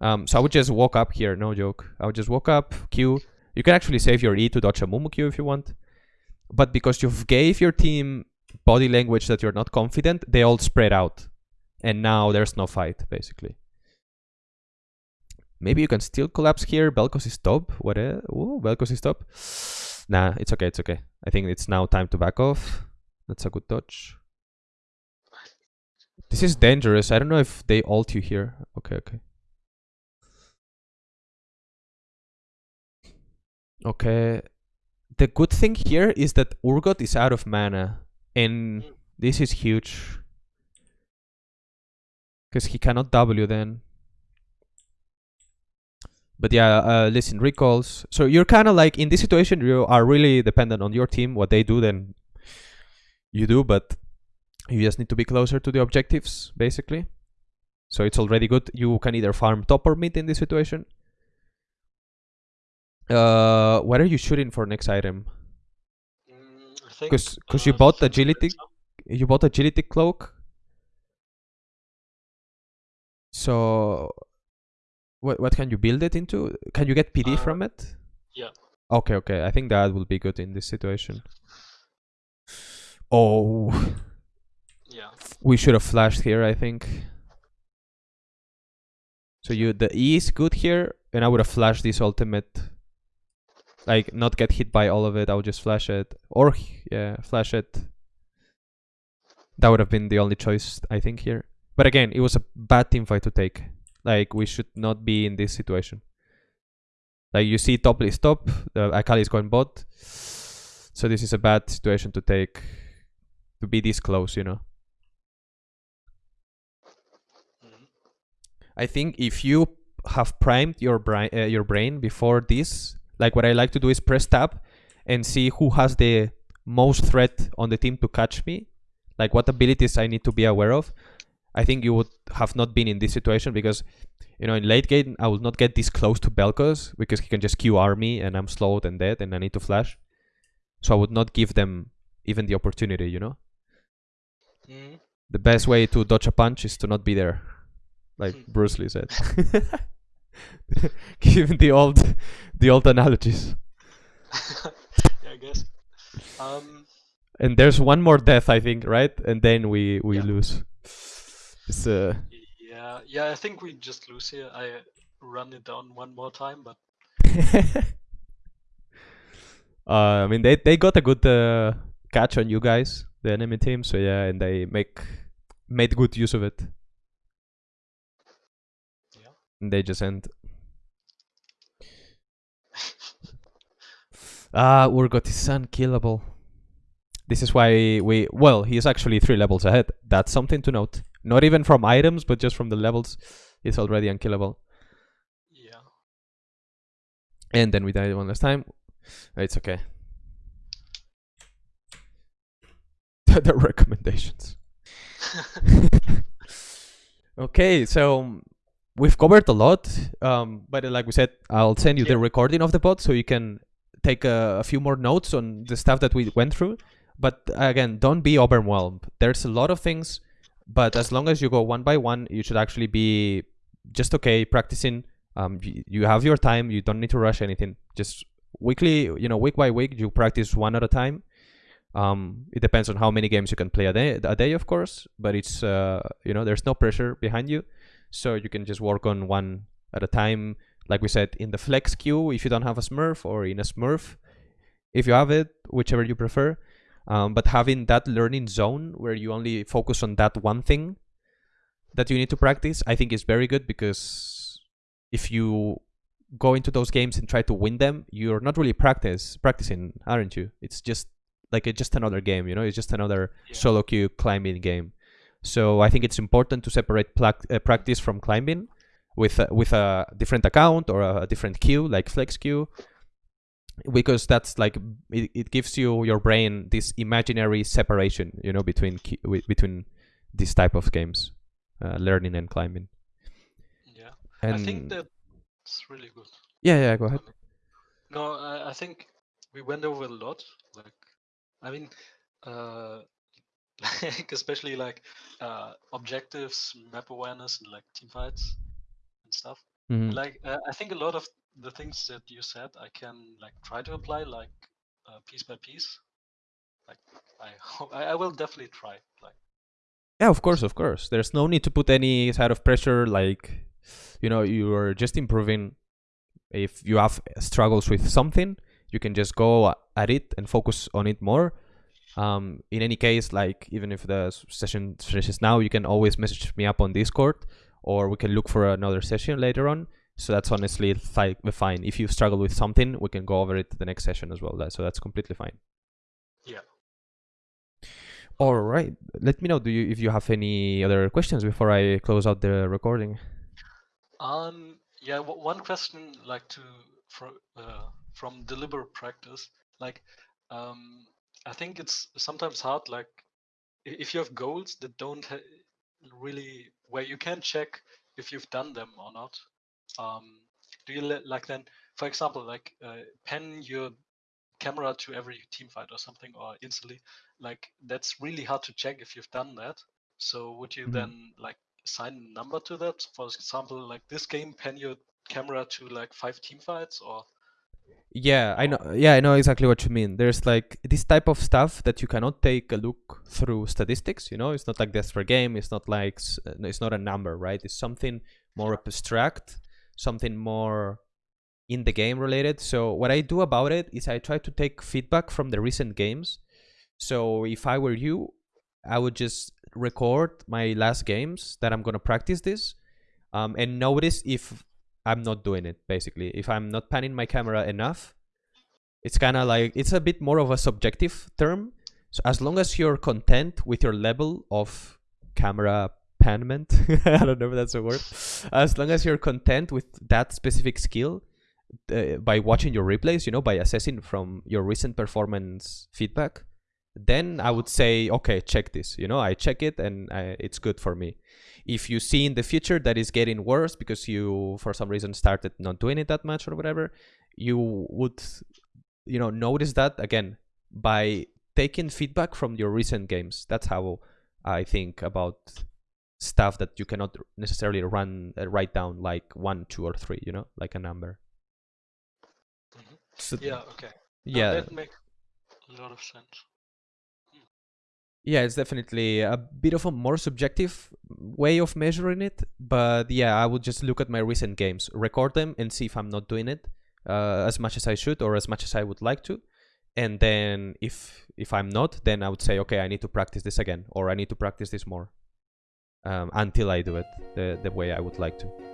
[SPEAKER 2] Um, so I would just walk up here, no joke. I would just walk up, Q. You can actually save your E to dodge Amumu Q if you want. But because you've gave your team body language that you're not confident, they all spread out. And now there's no fight, basically. Maybe you can still collapse here. Vel'Koz is top. What? Uh, ooh, Vel'Koz is top. Nah, it's okay. It's okay. I think it's now time to back off. That's a good dodge. This is dangerous. I don't know if they ult you here. Okay, okay. Okay. The good thing here is that Urgot is out of mana. And this is huge. Because he cannot W then. But yeah, uh, Lee Sin, recalls. So you're kind of like in this situation, you are really dependent on your team. What they do, then you do. But you just need to be closer to the objectives, basically. So it's already good. You can either farm top or mid in this situation. Uh, what are you shooting for next item?
[SPEAKER 3] mm, I think,
[SPEAKER 2] 'Cause- 'cause you
[SPEAKER 3] uh,
[SPEAKER 2] bought agility? You bought agility cloak. So, what what can you build it into? Can you get PD
[SPEAKER 3] Uh,
[SPEAKER 2] from it?
[SPEAKER 3] yeah.
[SPEAKER 2] Okay, okay. I think that will be good in this situation. Oh,
[SPEAKER 3] Yeah.
[SPEAKER 2] We should have flashed here, I think. So you the E is good here, and I would have flashed this ultimate. Like not get hit by all of it. I would just flash it, or yeah, flash it. That would have been the only choice I think here. But again, it was a bad team fight to take. Like we should not be in this situation. Like you see, top is top. The Akali is going bot. So this is a bad situation to take. To be this close, you know.
[SPEAKER 3] Mhm.
[SPEAKER 2] I think if you have primed your brain, uh, your brain before this, like what I like to do is press tab and see who has the most threat on the team to catch me, like what abilities I need to be aware of. I think you would have not been in this situation because, you know, in late game I will not get this close to Vel'Koz because he can just QR me and I'm slowed and dead and I need to flash. So I would not give them even the opportunity, you know.
[SPEAKER 3] Mhm.
[SPEAKER 2] The best way to dodge a punch is to not be there, like
[SPEAKER 3] Hmm.
[SPEAKER 2] Bruce Lee said. Given the old, the old analogies.
[SPEAKER 3] yeah, I guess. Um,
[SPEAKER 2] And there's one more death, I think, right? And then we we
[SPEAKER 3] Yeah.
[SPEAKER 2] lose. It's uh,
[SPEAKER 3] yeah, yeah. I think we just lose here. I run it down one more time, but
[SPEAKER 2] uh, I mean they they got a good uh, catch on you guys, the enemy team. So yeah, and they make made good use of it. They just end. Ah, Urgot is unkillable. This is why we well, he's actually three levels ahead. That's something to note. Not even from items, but just from the levels, he's already unkillable.
[SPEAKER 3] yeah.
[SPEAKER 2] And then we died one last time. It's okay. the recommendations. okay, so we've covered a lot. Um, but uh, like we said, I'll send you the recording of the pod so you can take a, a few more notes on the stuff that we went through. But again, don't be overwhelmed. There's a lot of things, but as long as you go one by one, you should actually be just okay practicing. Um, you, you have your time. You don't need to rush anything. Just weekly, you know, week by week, you practice one at a time. Um, it depends on how many games you can play a day, a day, of course. But it's uh, you know, there's no pressure behind you, so you can just work on one at a time. Like we said, in the flex queue, if you don't have a Smurf, or in a Smurf, if you have it, whichever you prefer. Um, but having that learning zone where you only focus on that one thing that you need to practice, I think is very good because if you go into those games and try to win them, you're not really practice practicing, aren't you? It's just like it's just another game, you know. It's just another
[SPEAKER 3] Yeah.
[SPEAKER 2] solo queue climbing game. So I think it's important to separate uh, practice from climbing with a, with a different account or a different queue like flex queue because that's like it, it gives you your brain this imaginary separation you know between between this type of games uh, learning and climbing
[SPEAKER 3] Yeah.
[SPEAKER 2] and
[SPEAKER 3] I think that's really good.
[SPEAKER 2] yeah yeah go ahead
[SPEAKER 3] No, I, I think we went over a lot. Like, I mean, uh, like especially like uh, objectives, map awareness, and like team fights and stuff.
[SPEAKER 2] Mhm.
[SPEAKER 3] Like, uh, I think a lot of the things that you said, I can like try to apply like uh, piece by piece. Like, I hope I, I will definitely try. Like,
[SPEAKER 2] yeah of course of course there's no need to put any side of pressure like you know you're just improving if you have struggles with something you can just go at it and focus on it more um, in any case like even if the session finishes now you can always message me up on discord or we can look for another session later on. So that's honestly fi- fine. If you struggle with something we can go over it the next session as well so that's completely fine.
[SPEAKER 3] Yeah.
[SPEAKER 2] all right let me know do you if you have any other questions before i close out the recording?
[SPEAKER 3] Um, yeah, w- one question like to from uh, from deliberate practice, like um, I think it's sometimes hard, like if you have goals that don't ha- really where you can check if you've done them or not. Um, do you like then, for example, like uh, pen your camera to every team fight or something, or instantly, like that's really hard to check if you've done that. So would you
[SPEAKER 2] Mhm.
[SPEAKER 3] then like assign a number to that? For example, like this game, pen your camera to like five team fights, or
[SPEAKER 2] Yeah, I know. Yeah, I know exactly what you mean. There's like this type of stuff that you cannot take a look through statistics. You know, it's not like deaths per game. It's not like uh, it's not a number, right? It's something more abstract, something more in the game related. So what I do about it is I try to take feedback from the recent games. So if I were you, I would just record my last games that I'm gonna practice this, um, and notice if I'm not doing it. Basically, if I'm not panning my camera enough, it's kind of like it's a bit more of a subjective term. So as long as you're content with your level of camera panment, I don't know if that's a word. As long as you're content with that specific skill, uh, by watching your replays, you know, by assessing from your recent performance feedback, then I would say, okay, check this. You know, I check it and I, it's good for me. If you see in the future that is getting worse because you, for some reason, started not doing it that much or whatever, you would, you know, notice that again by taking feedback from your recent games. That's how I think about stuff that you cannot necessarily run uh, write down like one, two, or three. You know, like a number.
[SPEAKER 3] Mhm.
[SPEAKER 2] So,
[SPEAKER 3] Yeah. Okay.
[SPEAKER 2] Yeah.
[SPEAKER 3] that makes a lot of sense.
[SPEAKER 2] Yeah, it's definitely a bit of a more subjective way of measuring it. But yeah, I would just look at my recent games, record them, and see if I'm not doing it uh, as much as I should or as much as I would like to. And then if if I'm not, then I would say, okay, I need to practice this again, or I need to practice this more um, until I do it the the way I would like to.